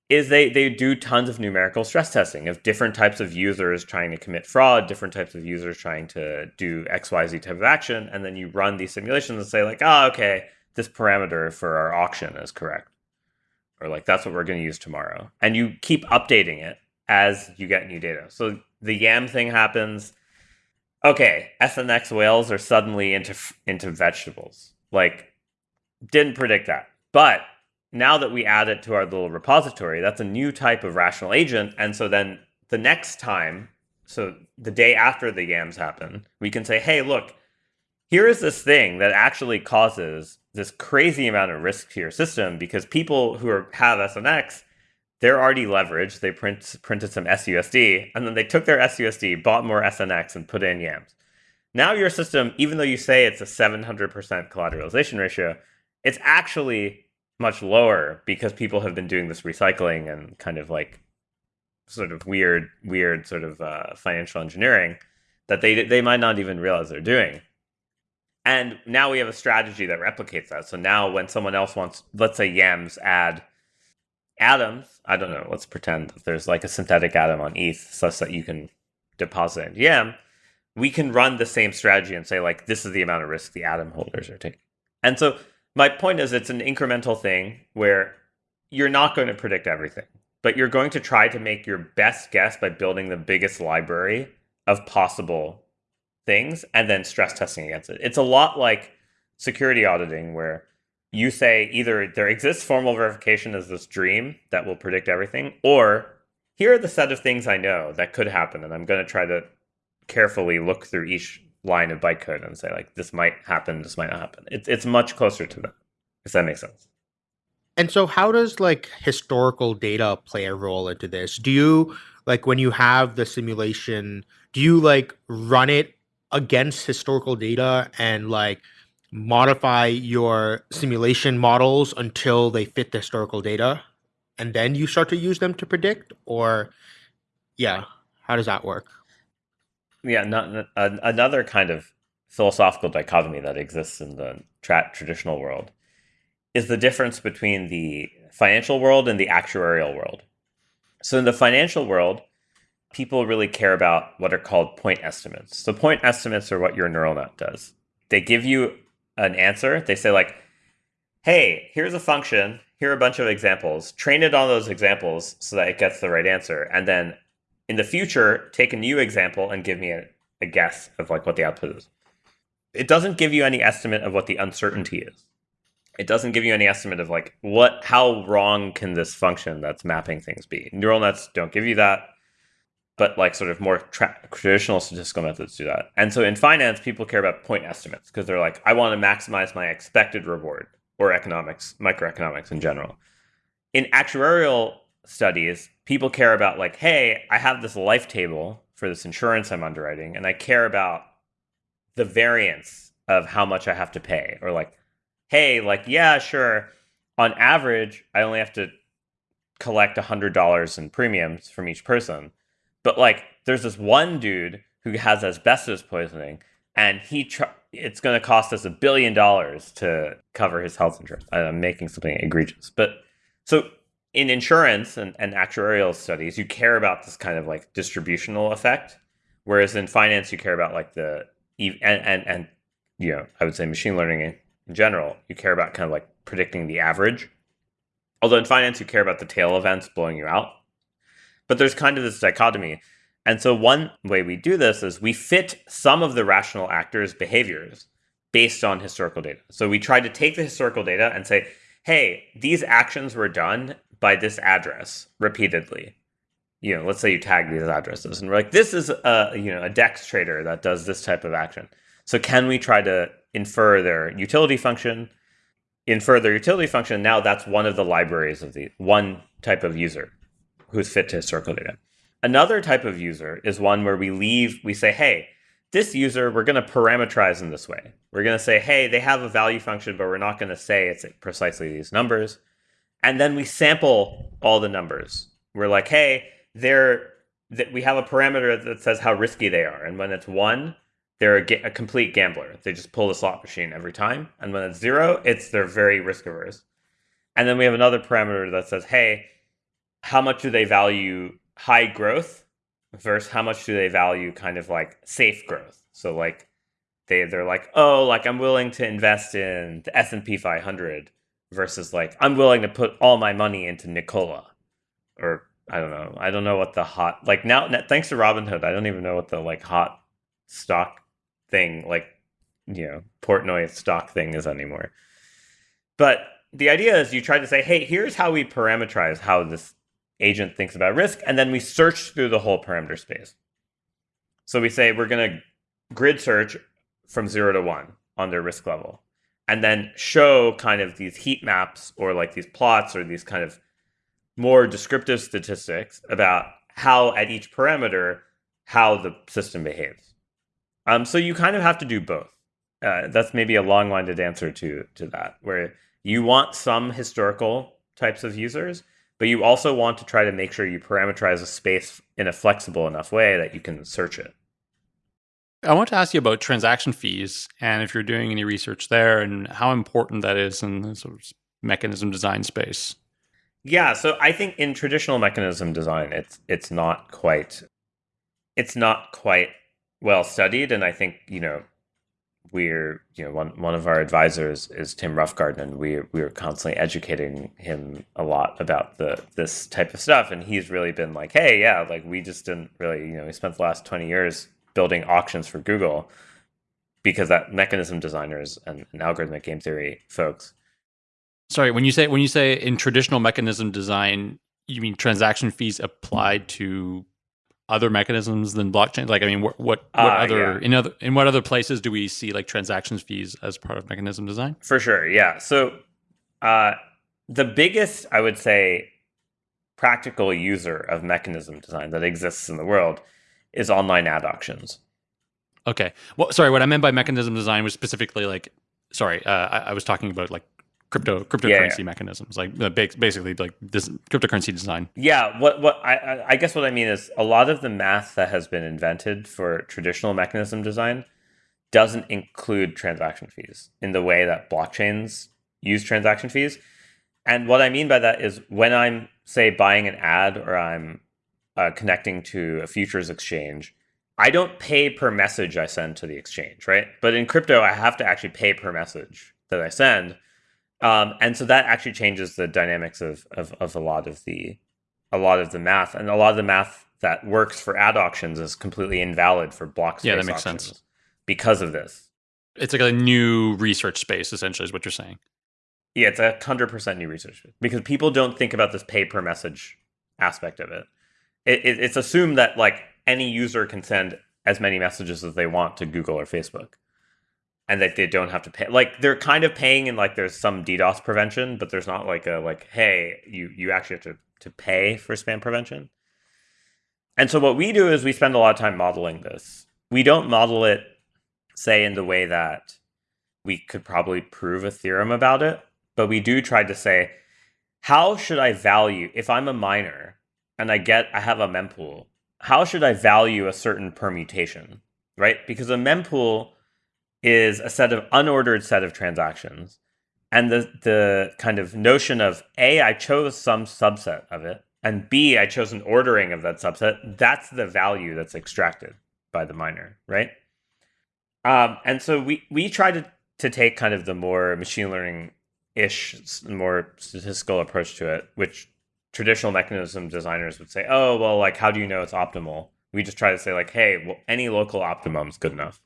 is they they do tons of numerical stress testing of different types of users trying to commit fraud, different types of users trying to do XYZ type of action, and then you run these simulations and say like, oh, okay, this parameter for our auction is correct. Or like that's what we're going to use tomorrow. And you keep updating it as you get new data. So the YAM thing happens. Okay, SNX whales are suddenly into into vegetables like, didn't predict that. But now that we add it to our little repository, that's a new type of rational agent. And so then the next time, so the day after the yams happen, we can say, hey, look, here is this thing that actually causes this crazy amount of risk to your system because people who are, have SNX, they're already leveraged. They print, printed some SUSD, and then they took their SUSD, bought more SNX, and put in YAMS. Now your system, even though you say it's a 700% collateralization ratio, it's actually much lower because people have been doing this recycling and kind of like sort of weird, weird sort of uh, financial engineering that they they might not even realize they're doing. And now we have a strategy that replicates that. So now when someone else wants, let's say Yams add atoms, I don't know, let's pretend there's like a synthetic atom on ETH such that you can deposit in Yam, we can run the same strategy and say like this is the amount of risk the atom holders are taking. And so my point is it's an incremental thing where you're not going to predict everything, but you're going to try to make your best guess by building the biggest library of possible things and then stress testing against it. It's a lot like security auditing where you say either there exists formal verification as this dream that will predict everything, or here are the set of things I know that could happen, and I'm going to try to carefully look through each line of bytecode and say like this might happen, this might not happen. It's it's much closer to that. If that makes sense. And so how does like historical data play a role into this? Do you like when you have the simulation, do you like run it against historical data and like modify your simulation models until they fit the historical data and then you start to use them to predict or yeah, how does that work? yeah, not, another kind of philosophical dichotomy that exists in the tra- traditional world is the difference between the financial world and the actuarial world. So in the financial world, people really care about what are called point estimates. So point estimates are what your neural net does. They give you an answer. They say like, "Hey, here's a function. Here are a bunch of examples. Train it on those examples so that it gets the right answer, and then in the future, take a new example and give me a, a guess of like what the output is. It doesn't give you any estimate of what the uncertainty is. It doesn't give you any estimate of like what how wrong can this function that's mapping things be. Neural nets don't give you that, but like sort of more tra- traditional statistical methods do that. And so in finance, people care about point estimates because they're like, I want to maximize my expected reward or economics, microeconomics in general. In actuarial studies, people care about like, hey, I have this life table for this insurance I'm underwriting, and I care about the variance of how much I have to pay. Or like, hey, like, yeah, sure. On average, I only have to collect a hundred dollars in premiums from each person. But like, there's this one dude who has asbestos poisoning, and he tr- it's going to cost us a billion dollars to cover his health insurance. I'm making something egregious, but so in insurance and, and actuarial studies, you care about this kind of like distributional effect, whereas in finance, you care about like the and and and you know I would say machine learning in general, you care about kind of like predicting the average. Although in finance, you care about the tail events blowing you out. But there's kind of this dichotomy. And so one way we do this is we fit some of the rational actors' behaviors based on historical data. So we try to take the historical data and say, hey, these actions were done by this address repeatedly. You know, let's say you tag these addresses and we're like, this is a you know a DEX trader that does this type of action. So can we try to infer their utility function? Infer their utility function. Now that's one of the libraries of the one type of user who's fit to historical data. Another type of user is one where we leave, we say, hey, this user, we're going to parameterize in this way. We're going to say, hey, they have a value function, but we're not going to say it's precisely these numbers and then we sample all the numbers. We're like, hey, they're that we have a parameter that says how risky they are, and when it's one, they're a, a, complete gambler. They just pull the slot machine every time, and when it's zero, it's they're very risk averse. And then we have another parameter that says, hey, how much do they value high growth versus how much do they value kind of like safe growth? So like they they're like, oh, like I'm willing to invest in the S and P 500 versus like I'm willing to put all my money into Nikola or I don't know. I don't know what the hot like now thanks to Robinhood, I don't even know what the like hot stock thing like you know, Portnoy stock thing is anymore. But the idea is you try to say, "Hey, here's how we parameterize how this agent thinks about risk and then we search through the whole parameter space." So we say we're going to grid search from 0 to 1 on their risk level and then show kind of these heat maps or like these plots or these kind of more descriptive statistics about how at each parameter how the system behaves. Um, so you kind of have to do both. Uh, that's maybe a long-winded answer to to that, where you want some historical types of users, but you also want to try to make sure you parameterize a space in a flexible enough way that you can search it. I want to ask you about transaction fees and if you're doing any research there and how important that is in the sort of mechanism design space. Yeah, so I think in traditional mechanism design, it's it's not quite it's not quite well studied, and I think you know we're you know one one of our advisors is Tim Roughgarden, and we we are constantly educating him a lot about the this type of stuff, and he's really been like, hey, yeah, like we just didn't really you know we spent the last twenty years building auctions for Google because that mechanism designers and, and algorithmic game theory folks. Sorry, when you say when you say in traditional mechanism design, you mean transaction fees applied to other mechanisms than blockchain? Like, I mean, what what, what uh, other yeah. in other in what other places do we see like transactions fees as part of mechanism design? For sure, yeah. So, uh, the biggest, I would say, practical user of mechanism design that exists in the world is online ad auctions. Okay. Well, sorry. What I meant by mechanism design was specifically like, sorry, uh, I, I, was talking about like crypto cryptocurrency yeah. mechanisms, like uh, basically like this cryptocurrency design. Yeah. What what I I guess what I mean is a lot of the math that has been invented for traditional mechanism design doesn't include transaction fees in the way that blockchains use transaction fees. And what I mean by that is when I'm say buying an ad or I'm uh, connecting to a futures exchange, I don't pay per message I send to the exchange, right? But in crypto, I have to actually pay per message that I send. Um, and so that actually changes the dynamics of, of, of a lot of the a lot of the math. And a lot of the math that works for ad auctions is completely invalid for block space yeah that makes sense. because of this. It's like a new research space essentially is what you're saying. Yeah it's a hundred percent new research because people don't think about this pay per message aspect of it. It, it, it's assumed that like any user can send as many messages as they want to Google or Facebook, and that they don't have to pay. Like they're kind of paying, and like there's some DDoS prevention, but there's not like a like hey you you actually have to to pay for spam prevention. And so what we do is we spend a lot of time modeling this. We don't model it, say, in the way that we could probably prove a theorem about it, but we do try to say, how should I value if I'm a miner? and I get I have a mempool, how should I value a certain permutation, right? Because a mempool is a set of unordered set of transactions. And the the kind of notion of A, I chose some subset of it, and B, I chose an ordering of that subset, that's the value that's extracted by the miner, right? Um, and so we we try to to take kind of the more machine learning ish, more statistical approach to it, which traditional mechanism designers would say, oh, well, like, how do you know it's optimal? We just try to say, like, hey, well, any local optimum is good enough,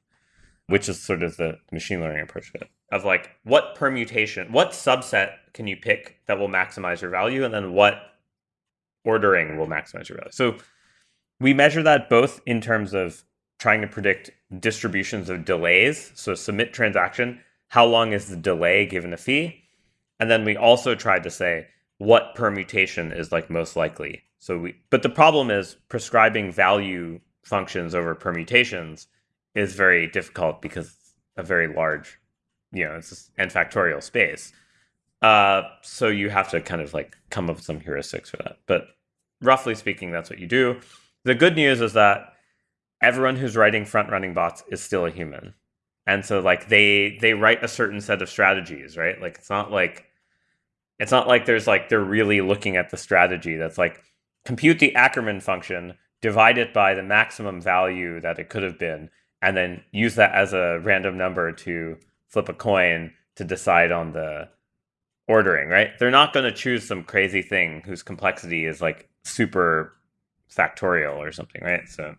which is sort of the machine learning approach to it of like, what permutation, what subset can you pick that will maximize your value? And then what ordering will maximize your value? So we measure that both in terms of trying to predict distributions of delays. So submit transaction, how long is the delay given a fee? And then we also tried to say, what permutation is like most likely. So we, but the problem is prescribing value functions over permutations is very difficult because it's a very large, you know, it's n factorial space. Uh, so you have to kind of like come up with some heuristics for that. But roughly speaking, that's what you do. The good news is that everyone who's writing front running bots is still a human. And so like they they write a certain set of strategies, right? Like it's not like it's not like there's like they're really looking at the strategy that's like compute the Ackermann function, divide it by the maximum value that it could have been, and then use that as a random number to flip a coin to decide on the ordering, right? They're not going to choose some crazy thing whose complexity is like super factorial or something, right? So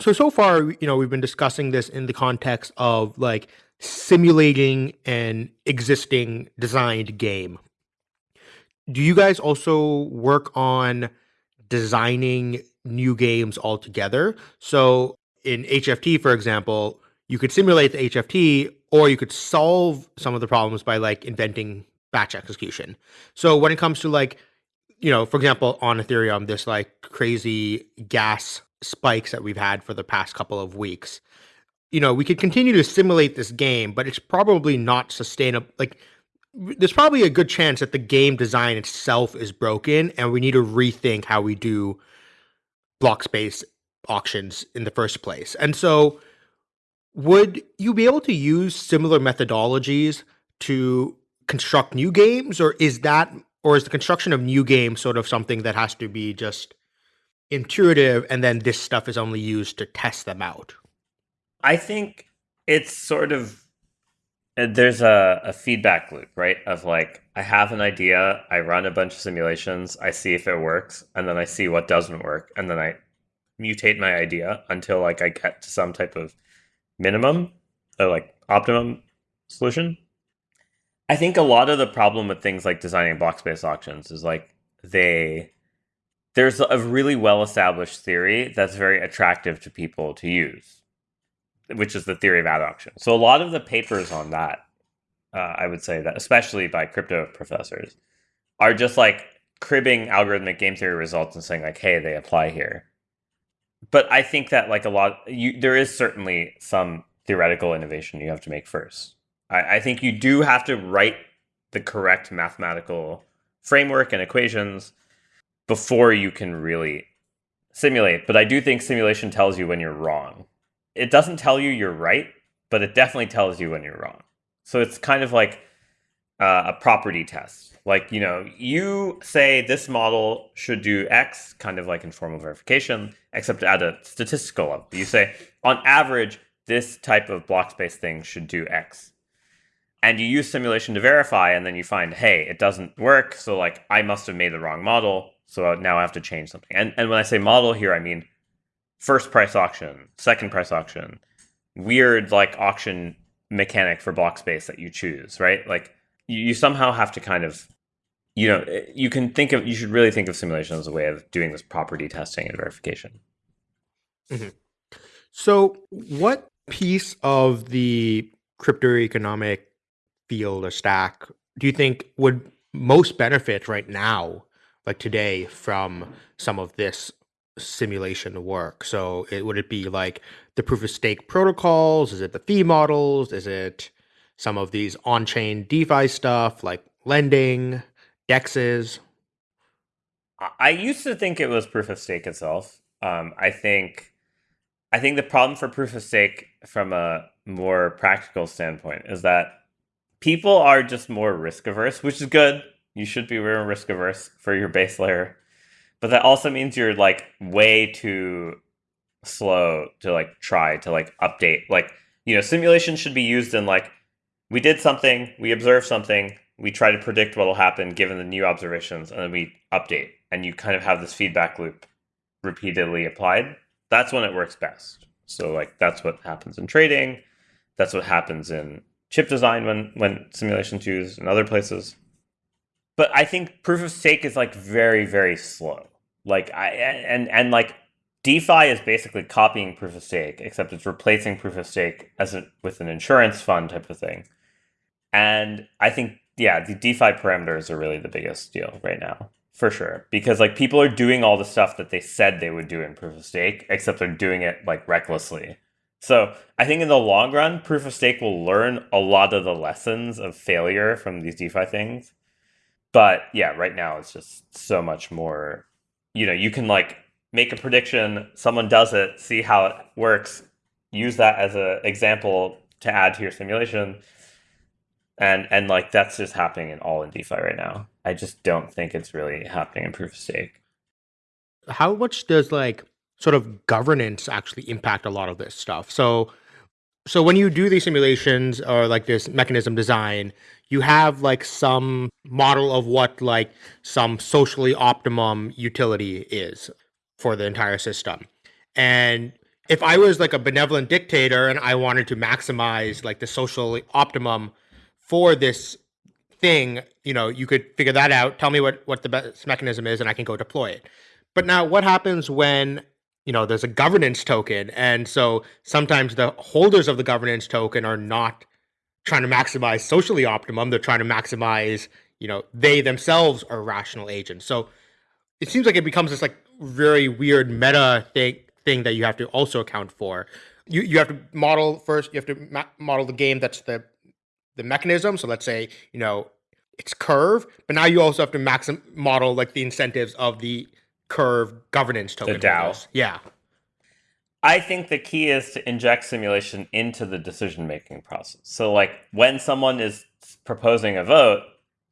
so so far, you know, we've been discussing this in the context of like simulating an existing designed game. Do you guys also work on designing new games altogether? So in HFT, for example, you could simulate the HFT or you could solve some of the problems by like inventing batch execution. So when it comes to like, you know, for example, on Ethereum, this like crazy gas spikes that we've had for the past couple of weeks you know, we could continue to simulate this game, but it's probably not sustainable. Like, there's probably a good chance that the game design itself is broken and we need to rethink how we do block space auctions in the first place. And so would you be able to use similar methodologies to construct new games or is that or is the construction of new games sort of something that has to be just intuitive and then this stuff is only used to test them out? I think it's sort of uh, there's a, a feedback loop, right? Of like, I have an idea, I run a bunch of simulations, I see if it works, and then I see what doesn't work, and then I mutate my idea until like I get to some type of minimum or like optimum solution. I think a lot of the problem with things like designing block space auctions is like they there's a really well established theory that's very attractive to people to use which is the theory of ad auction. So a lot of the papers on that, uh, I would say that, especially by crypto professors, are just like cribbing algorithmic game theory results and saying like, "Hey, they apply here." But I think that like a lot, you, there is certainly some theoretical innovation you have to make first. I, I think you do have to write the correct mathematical framework and equations before you can really simulate. But I do think simulation tells you when you're wrong it doesn't tell you you're right, but it definitely tells you when you're wrong. So it's kind of like uh, a property test. Like, you know, you say this model should do X, kind of like informal verification, except at a statistical level. You say, on average, this type of block space thing should do X. And you use simulation to verify, and then you find, hey, it doesn't work. So, like, I must have made the wrong model. So now I have to change something. And, and when I say model here, I mean first price auction, second price auction, weird like auction mechanic for block space that you choose, right? Like you, somehow have to kind of you know, you can think of you should really think of simulation as a way of doing this property testing and verification. Mm-hmm. So, what piece of the crypto economic field or stack do you think would most benefit right now, like today, from some of this simulation work? So it, would it be like the proof of stake protocols? Is it the fee models? Is it some of these on-chain DeFi stuff like lending, dexes? I used to think it was proof of stake itself. Um, I think I think the problem for proof of stake from a more practical standpoint is that people are just more risk averse, which is good. You should be more risk averse for your base layer but that also means you're like way too slow to like try to like update like you know simulation should be used in like we did something we observed something we try to predict what will happen given the new observations and then we update and you kind of have this feedback loop repeatedly applied. That's when it works best. So like that's what happens in trading that's what happens in chip design when when simulations used in other places. But i think proof of stake is like very very slow. Like I and and like DeFi is basically copying proof of stake, except it's replacing proof of stake as a, with an insurance fund type of thing. And I think yeah, the DeFi parameters are really the biggest deal right now for sure because like people are doing all the stuff that they said they would do in proof of stake, except they're doing it like recklessly. So I think in the long run, proof of stake will learn a lot of the lessons of failure from these DeFi things. But yeah, right now it's just so much more you know, you can like make a prediction, someone does it, see how it works, use that as an example to add to your simulation. And and like that's just happening in all in DeFi right now. I just don't think it's really happening in proof of stake. How much does like sort of governance actually impact a lot of this stuff? So so when you do these simulations or like this mechanism design, you have like some model of what like some socially optimum utility is for the entire system. And if I was like a benevolent dictator and I wanted to maximize like the social optimum for this thing, you know, you could figure that out. Tell me what what the best mechanism is, and I can go deploy it. But now, what happens when you know there's a governance token, and so sometimes the holders of the governance token are not trying to maximize socially optimum. They're trying to maximize, you know, they themselves are rational agents. So it seems like it becomes this like very weird meta thing thing that you have to also account for. You you have to model first. You have to ma- model the game that's the the mechanism. So let's say you know its curve, but now you also have to maxim model like the incentives of the curve governance token. The DAO. holders. Yeah. I think the key is to inject simulation into the decision making process. So, like when someone is proposing a vote,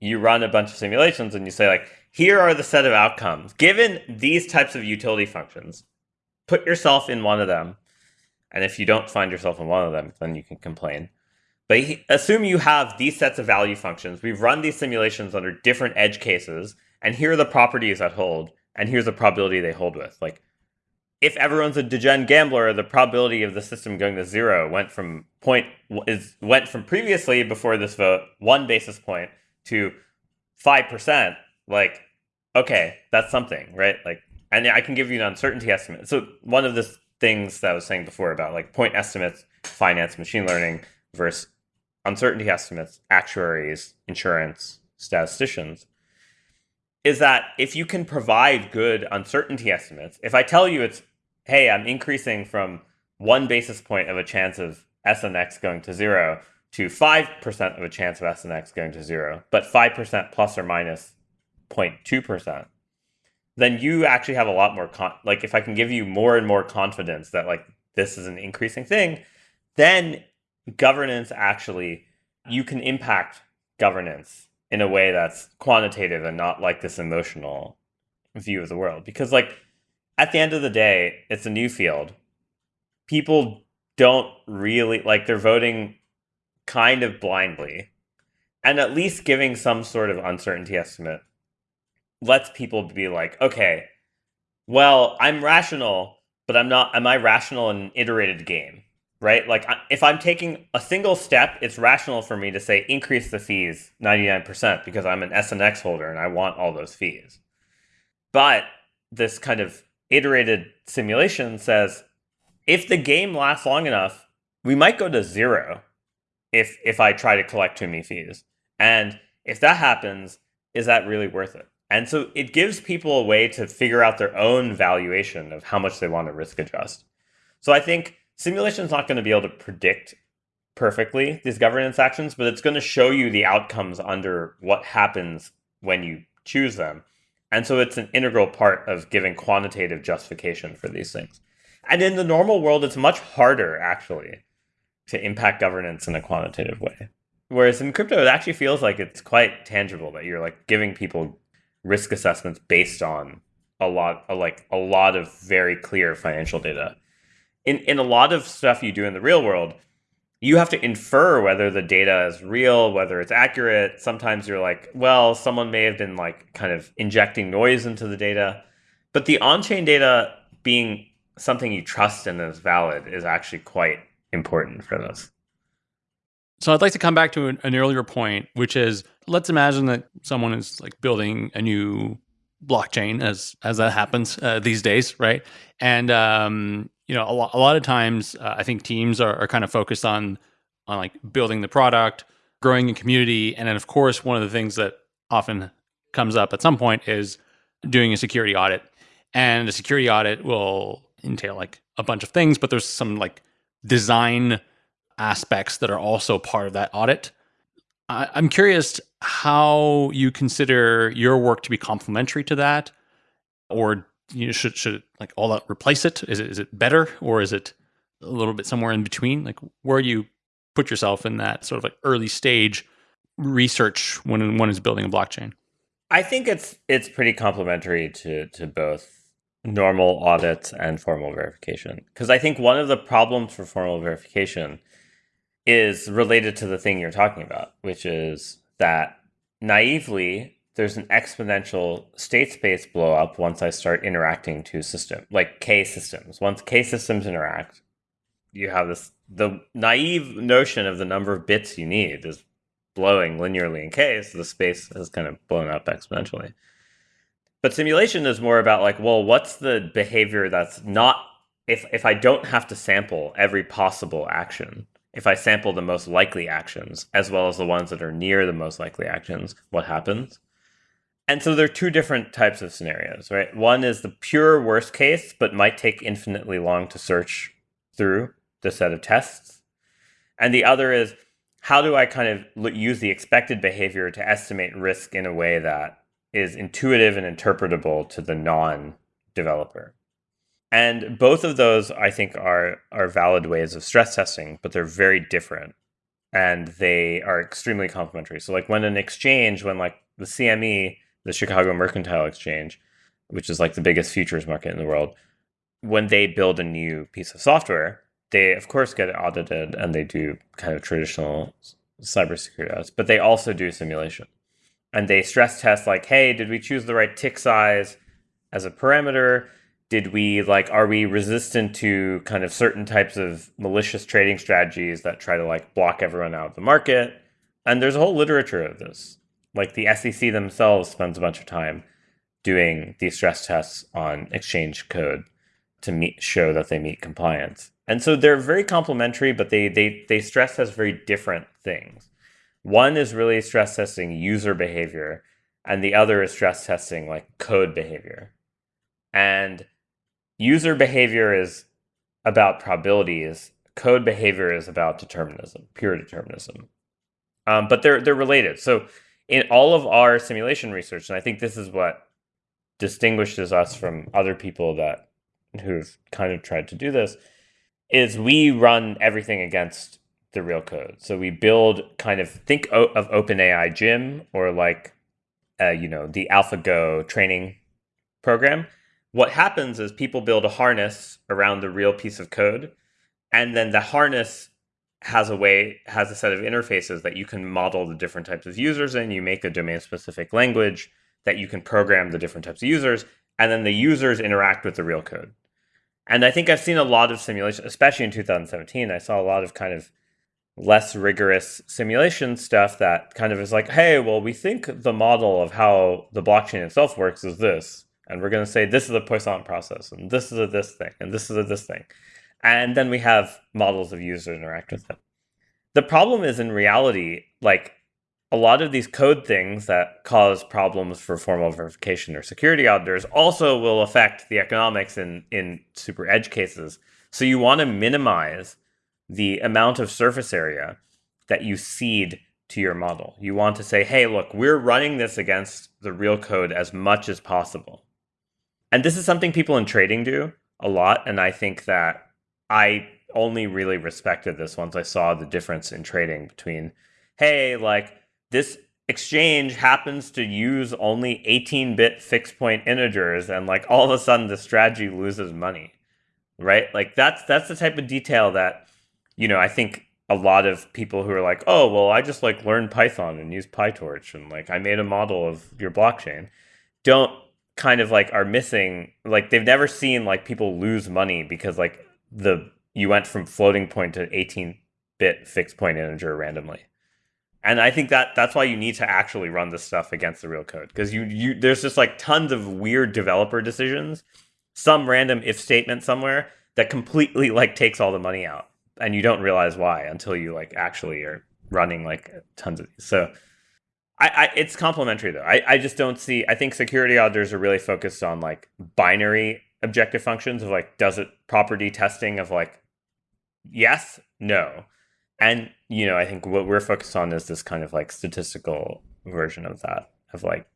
you run a bunch of simulations and you say, like, here are the set of outcomes. Given these types of utility functions, put yourself in one of them. And if you don't find yourself in one of them, then you can complain. But assume you have these sets of value functions. We've run these simulations under different edge cases, and here are the properties that hold, and here's the probability they hold with. Like, if everyone's a degen gambler, the probability of the system going to zero went from point is went from previously before this vote one basis point to five percent. Like, okay, that's something, right? Like, and I can give you an uncertainty estimate. So one of the things that I was saying before about like point estimates, finance, machine learning versus uncertainty estimates, actuaries, insurance, statisticians, is that if you can provide good uncertainty estimates, if I tell you it's, hey, I'm increasing from one basis point of a chance of S and X going to zero to 5% of a chance of S and X going to zero, but 5% plus or minus 0.2%, then you actually have a lot more, like if I can give you more and more confidence that like this is an increasing thing, then governance actually you can impact governance in a way that's quantitative and not like this emotional view of the world. Because like at the end of the day it's a new field. People don't really like they're voting kind of blindly and at least giving some sort of uncertainty estimate lets people be like okay well i'm rational but i'm not am i rational in an iterated game right? Like if I'm taking a single step, it's rational for me to say increase the fees 99% because I'm an SNX holder and I want all those fees. But this kind of iterated simulation says if the game lasts long enough, we might go to zero if if I try to collect too many fees. And if that happens, is that really worth it? And so it gives people a way to figure out their own valuation of how much they want to risk adjust. So I think simulation is not going to be able to predict perfectly these governance actions, but it's going to show you the outcomes under what happens when you choose them. And so it's an integral part of giving quantitative justification for these things. And in the normal world, it's much harder actually to impact governance in a quantitative way. Whereas in crypto, it actually feels like it's quite tangible that you're like giving people risk assessments based on a lot, like a lot of very clear financial data in in a lot of stuff you do in the real world, you have to infer whether the data is real, whether it's accurate. Sometimes you're like, well, someone may have been like kind of injecting noise into the data. But the on-chain data being something you trust and is valid is actually quite important for this. So I'd like to come back to an, an, earlier point, which is let's imagine that someone is like building a new blockchain, as as that happens uh, these days, right? And um, you know, a lot, a lot of times uh, I think teams are, are kind of focused on on like building the product, growing a community, and then of course one of the things that often comes up at some point is doing a security audit. And a security audit will entail like a bunch of things, but there's some like design aspects that are also part of that audit. I, I'm curious how you consider your work to be complementary to that, or you know, should should like all that replace it? Is it is it better or is it a little bit somewhere in between? Like where do you put yourself in that sort of like early stage research when one is building a blockchain? I think it's it's pretty complementary to to both normal audits and formal verification because I think one of the problems for formal verification is related to the thing you're talking about, which is that naively there's an exponential state space blow up once I start interacting to system like K systems. Once K systems interact, you have this the naive notion of the number of bits you need is blowing linearly in K, so the space has kind of blown up exponentially. But simulation is more about like, well, what's the behavior that's not if if I don't have to sample every possible action, if I sample the most likely actions as well as the ones that are near the most likely actions, what happens? And so there are two different types of scenarios, right? One is the pure worst case, but might take infinitely long to search through the set of tests. And the other is how do I kind of use the expected behavior to estimate risk in a way that is intuitive and interpretable to the non developer? And both of those, I think, are, are valid ways of stress testing, but they're very different and they are extremely complementary. So, like when an exchange, when like the CME, the Chicago Mercantile Exchange, which is like the biggest futures market in the world, when they build a new piece of software, they of course get audited and they do kind of traditional cybersecurity audits, but they also do simulation. And they stress test like, hey, did we choose the right tick size as a parameter? Did we like are we resistant to kind of certain types of malicious trading strategies that try to like block everyone out of the market? And there's a whole literature of this. Like the SEC themselves spends a bunch of time doing these stress tests on exchange code to meet show that they meet compliance. And so they're very complementary, but they they they stress test very different things. One is really stress testing user behavior, and the other is stress testing like code behavior. And user behavior is about probabilities. Code behavior is about determinism, pure determinism. Um, but they're they're related. So in all of our simulation research, and I think this is what distinguishes us from other people that who've kind of tried to do this is we run everything against the real code. So we build kind of think of OpenAI Gym or like uh, you know the AlphaGo training program. What happens is people build a harness around the real piece of code, and then the harness has a way has a set of interfaces that you can model the different types of users in. You make a domain specific language that you can program the different types of users, and then the users interact with the real code. And I think I've seen a lot of simulation, especially in 2017. I saw a lot of kind of less rigorous simulation stuff that kind of is like, hey, well, we think the model of how the blockchain itself works is this. And we're going to say this is a Poisson process, and this is a this thing, and this is a this thing. And then we have models of users interact with them. The problem is in reality, like a lot of these code things that cause problems for formal verification or security auditors also will affect the economics in, in super edge cases. So you want to minimize the amount of surface area that you cede to your model. You want to say, hey, look, we're running this against the real code as much as possible. And this is something people in trading do a lot. And I think that I only really respected this once I saw the difference in trading between, hey, like this exchange happens to use only 18-bit fixed point integers and like all of a sudden the strategy loses money right? Like that's that's the type of detail that you know i think a lot of people who are like oh well i just like learned python and use pytorch and like i made a model of your blockchain don't kind of like are missing like they've never seen like people lose money because like the you went from floating point to 18 bit fixed point integer randomly and I think that that's why you need to actually run this stuff against the real code because you you there's just like tons of weird developer decisions, some random if statement somewhere that completely like takes all the money out, and you don't realize why until you like actually are running like tons of these. So. I, I, it's complementary though. I, I just don't see. I think security auditors are really focused on like binary objective functions of like does it property testing of like yes, no, and you know, I think what we're focused on is this kind of like statistical version of that of like,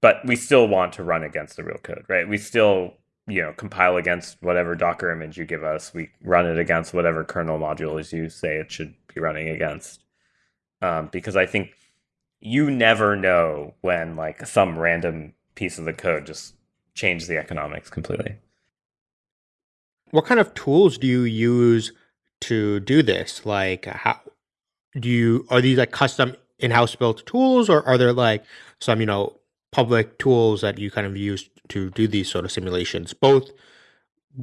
but we still want to run against the real code, right? We still you know compile against whatever Docker image you give us. We run it against whatever kernel modules you say it should be running against, um, because I think you never know when like some random piece of the code just change the economics completely. What kind of tools do you use to do this? Like, how do you are these like custom in-house built tools, or are there like some you know public tools that you kind of use to do these sort of simulations, both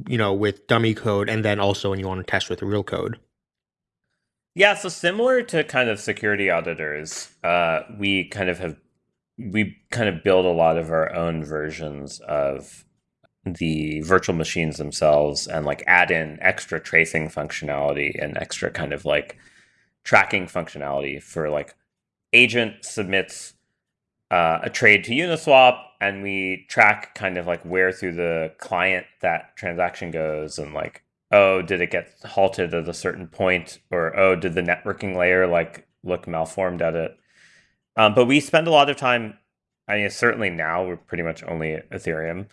you know with dummy code and then also when you want to test with real code? Yeah, so similar to kind of security auditors, uh, we kind of have we kind of build a lot of our own versions of the virtual machines themselves and like add in extra tracing functionality and extra kind of like tracking functionality for like agent submits uh, a trade to Uniswap and we track kind of like where through the client that transaction goes and like oh did it get halted at a certain point or oh did the networking layer like look malformed at it. Um, but we spend a lot of time. I mean, certainly now we're pretty much only Ethereum.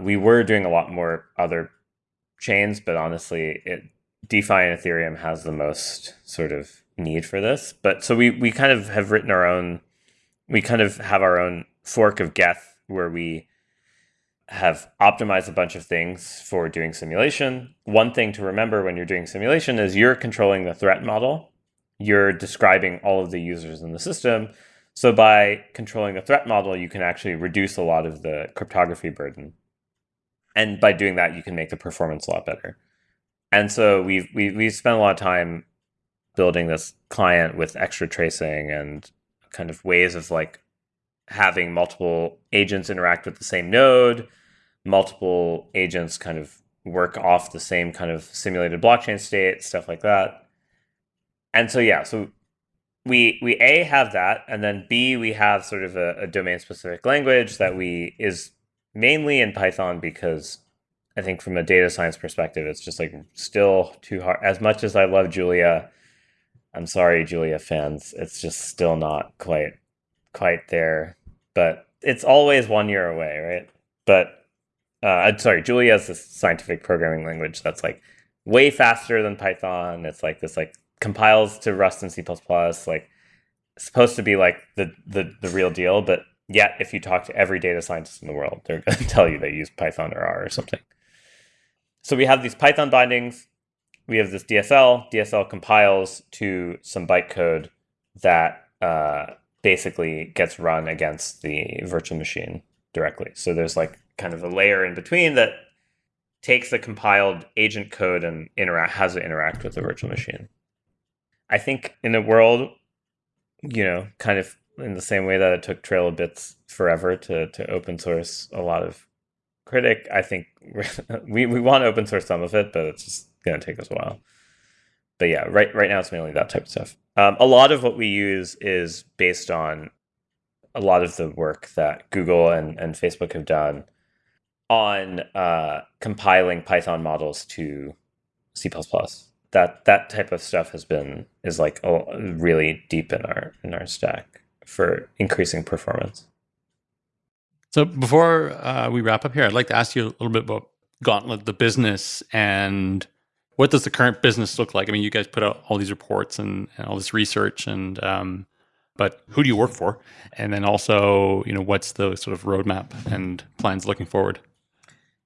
We were doing a lot more other chains, but honestly, it DeFi and Ethereum has the most sort of need for this. But so we we kind of have written our own. We kind of have our own fork of Geth where we have optimized a bunch of things for doing simulation. One thing to remember when you're doing simulation is you're controlling the threat model. You're describing all of the users in the system. So by controlling the threat model, you can actually reduce a lot of the cryptography burden. And by doing that, you can make the performance a lot better. And so we've we we spent a lot of time building this client with extra tracing and kind of ways of like having multiple agents interact with the same node, multiple agents kind of work off the same kind of simulated blockchain state, stuff like that. And so yeah, so we we a have that, and then b we have sort of a, a domain specific language that we is mainly in Python because I think from a data science perspective, it's just like still too hard. As much as I love Julia, I'm sorry, Julia fans, it's just still not quite quite there. But it's always one year away, right? But uh, I'm sorry, Julia is this scientific programming language that's like way faster than Python. It's like this like compiles to Rust and C++. Like supposed to be like the the the real deal, but yet if you talk to every data scientist in the world, they're going to tell you they use Python or R or something. So we have these Python bindings. We have this DSL. DSL compiles to some bytecode that uh, basically gets run against the virtual machine directly. So there's like kind of a layer in between that takes the compiled agent code and interact has it interact with the virtual machine. I think in a world, you know, kind of in the same way that it took Trail of Bits forever to to open source a lot of Crytic. I think we we want to open source some of it, but it's just gonna take us a while. But yeah, right right now it's mainly that type of stuff. Um, a lot of what we use is based on a lot of the work that Google and, and Facebook have done on uh, compiling Python models to C++. That that type of stuff has been is like oh, really deep in our in our stack for increasing performance. So before uh, we wrap up here, I'd like to ask you a little bit about Gauntlet, the business, and what does the current business look like? I mean, you guys put out all these reports and, and all this research, and um, but who do you work for? And then also, you know, what's the sort of roadmap and plans looking forward?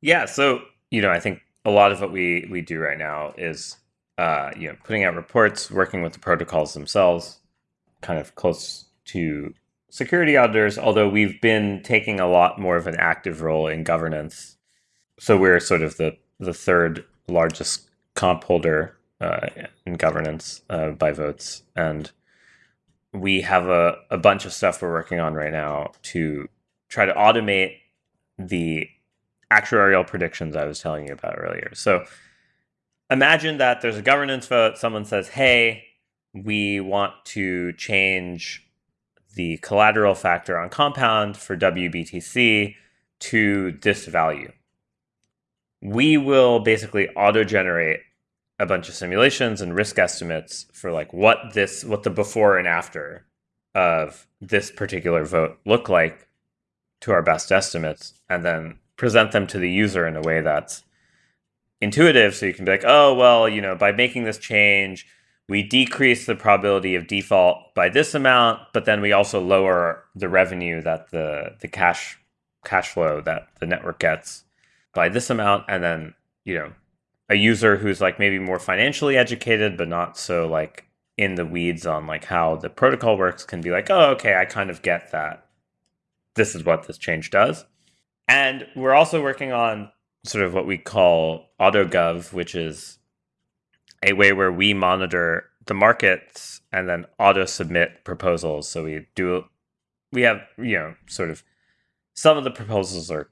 Yeah, so you know, I think a lot of what we we do right now is uh, you know putting out reports, working with the protocols themselves, kind of close to security auditors, although we've been taking a lot more of an active role in governance. So we're sort of the, the third largest comp holder uh, in governance uh, by votes. And we have a, a bunch of stuff we're working on right now to try to automate the actuarial predictions I was telling you about earlier. So imagine that there's a governance vote, someone says, hey, we want to change the collateral factor on Compound for WBTC to this value. We will basically auto generate a bunch of simulations and risk estimates for like what this what the before and after of this particular vote look like to our best estimates and then present them to the user in a way that's intuitive so you can be like oh well you know by making this change we decrease the probability of default by this amount, but then we also lower the revenue that the the cash cash flow that the network gets by this amount, and then you know a user who's like maybe more financially educated but not so like in the weeds on like how the protocol works can be like, oh, okay, I kind of get that. This is what this change does. And we're also working on sort of what we call AutoGov, which is a way where we monitor the markets and then auto submit proposals. So we do, we have, you know, sort of some of the proposals are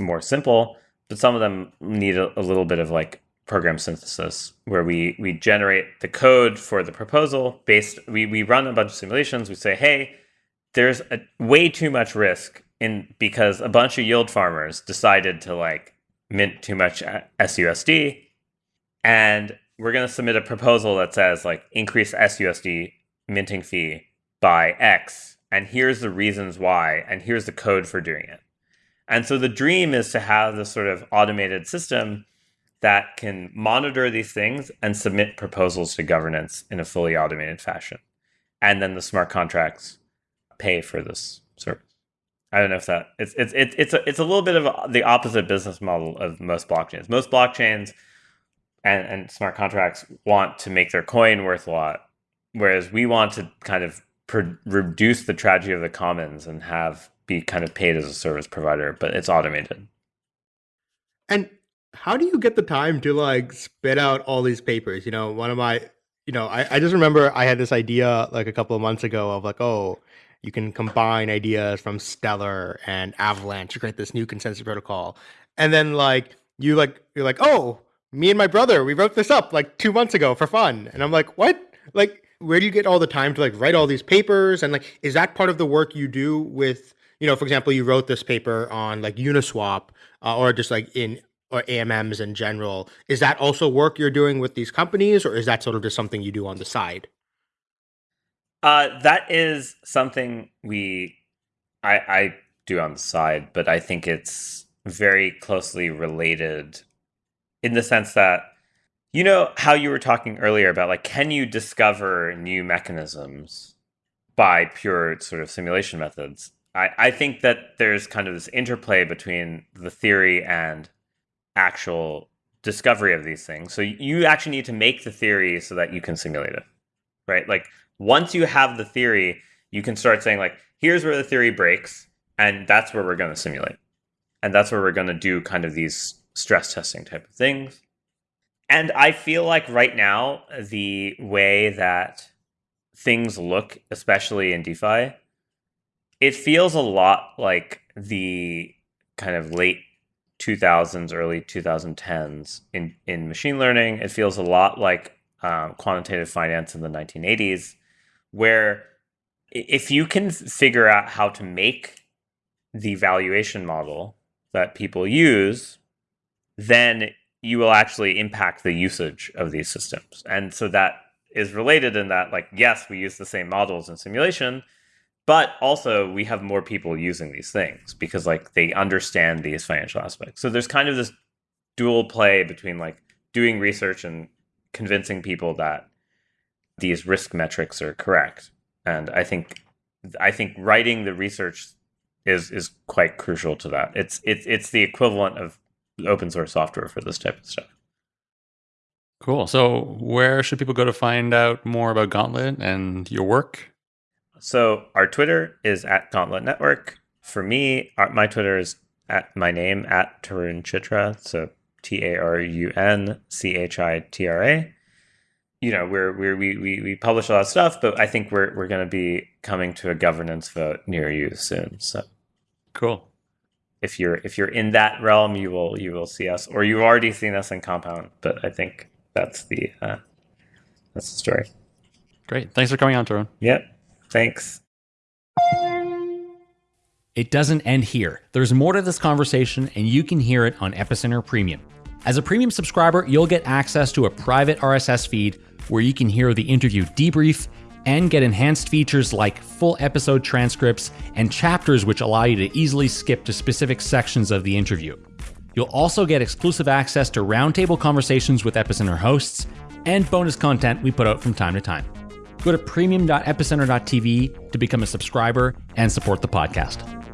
more simple, but some of them need a, a little bit of like program synthesis where we, we generate the code for the proposal based, we, we run a bunch of simulations. We say, hey, there's a, way too much risk in because a bunch of yield farmers decided to like mint too much SUSD and we're going to submit a proposal that says like increase SUSD minting fee by X, and here's the reasons why, and here's the code for doing it. And so the dream is to have this sort of automated system that can monitor these things and submit proposals to governance in a fully automated fashion. And then the smart contracts pay for this service. I don't know if that it's it's it's it's a, it's a little bit of the opposite business model of most blockchains. Most blockchains and, and smart contracts want to make their coin worth a lot, whereas we want to kind of reduce the tragedy of the commons and have be kind of paid as a service provider, but it's automated. And how do you get the time to like spit out all these papers? You know, one of my, you know, I, I just remember I had this idea like a couple of months ago of like, oh, you can combine ideas from Stellar and Avalanche to create this new consensus protocol. And then like you like you're like, oh, me and my brother, we wrote this up like two months ago for fun. And I'm like, what? Like, where do you get all the time to like write all these papers? And like, is that part of the work you do with, you know, for example, you wrote this paper on like Uniswap uh, or just like in or AMMs in general. Is that also work you're doing with these companies or is that sort of just something you do on the side? Uh, that is something we, I, I do on the side, but I think it's very closely related in the sense that you know how you were talking earlier about like can you discover new mechanisms by pure sort of simulation methods? I, I think that there's kind of this interplay between the theory and actual discovery of these things. So you actually need to make the theory so that you can simulate it right? Like once you have the theory you can start saying like here's where the theory breaks and that's where we're going to simulate and that's where we're going to do kind of these stress testing type of things. And I feel like right now, the way that things look, especially in DeFi, it feels a lot like the kind of late 2000s, early 2010s in, in machine learning. It feels a lot like um, quantitative finance in the 1980s, where if you can figure out how to make the valuation model that people use then you will actually impact the usage of these systems. And so that is related in that, like, yes, we use the same models in simulation, but also we have more people using these things because like they understand these financial aspects. So there's kind of this dual play between like doing research and convincing people that these risk metrics are correct. And I think I think writing the research is is quite crucial to that. It's it's it's the equivalent of open source software for this type of stuff. Cool. So, where should people go to find out more about Gauntlet and your work? So, our Twitter is at Gauntlet Network. For me, our, my Twitter is at my name at Tarun Chitra. So T A R U N C H I T R A. You know, we're, we're, we we we publish a lot of stuff, but I think we're we're going to be coming to a governance vote near you soon. So cool if you're if you're in that realm, you will you will see us, or you've already seen us in Compound. But I think that's the uh, that's the story. Great, thanks for coming on, Tarun. Yep, thanks. It doesn't end here. There's more to this conversation, and you can hear it on Epicenter Premium. As a premium subscriber, you'll get access to a private RSS feed where you can hear the interview debrief and get enhanced features like full episode transcripts and chapters which allow you to easily skip to specific sections of the interview. You'll also get exclusive access to roundtable conversations with Epicenter hosts and bonus content we put out from time to time. Go to premium.epicenter.tv to become a subscriber and support the podcast.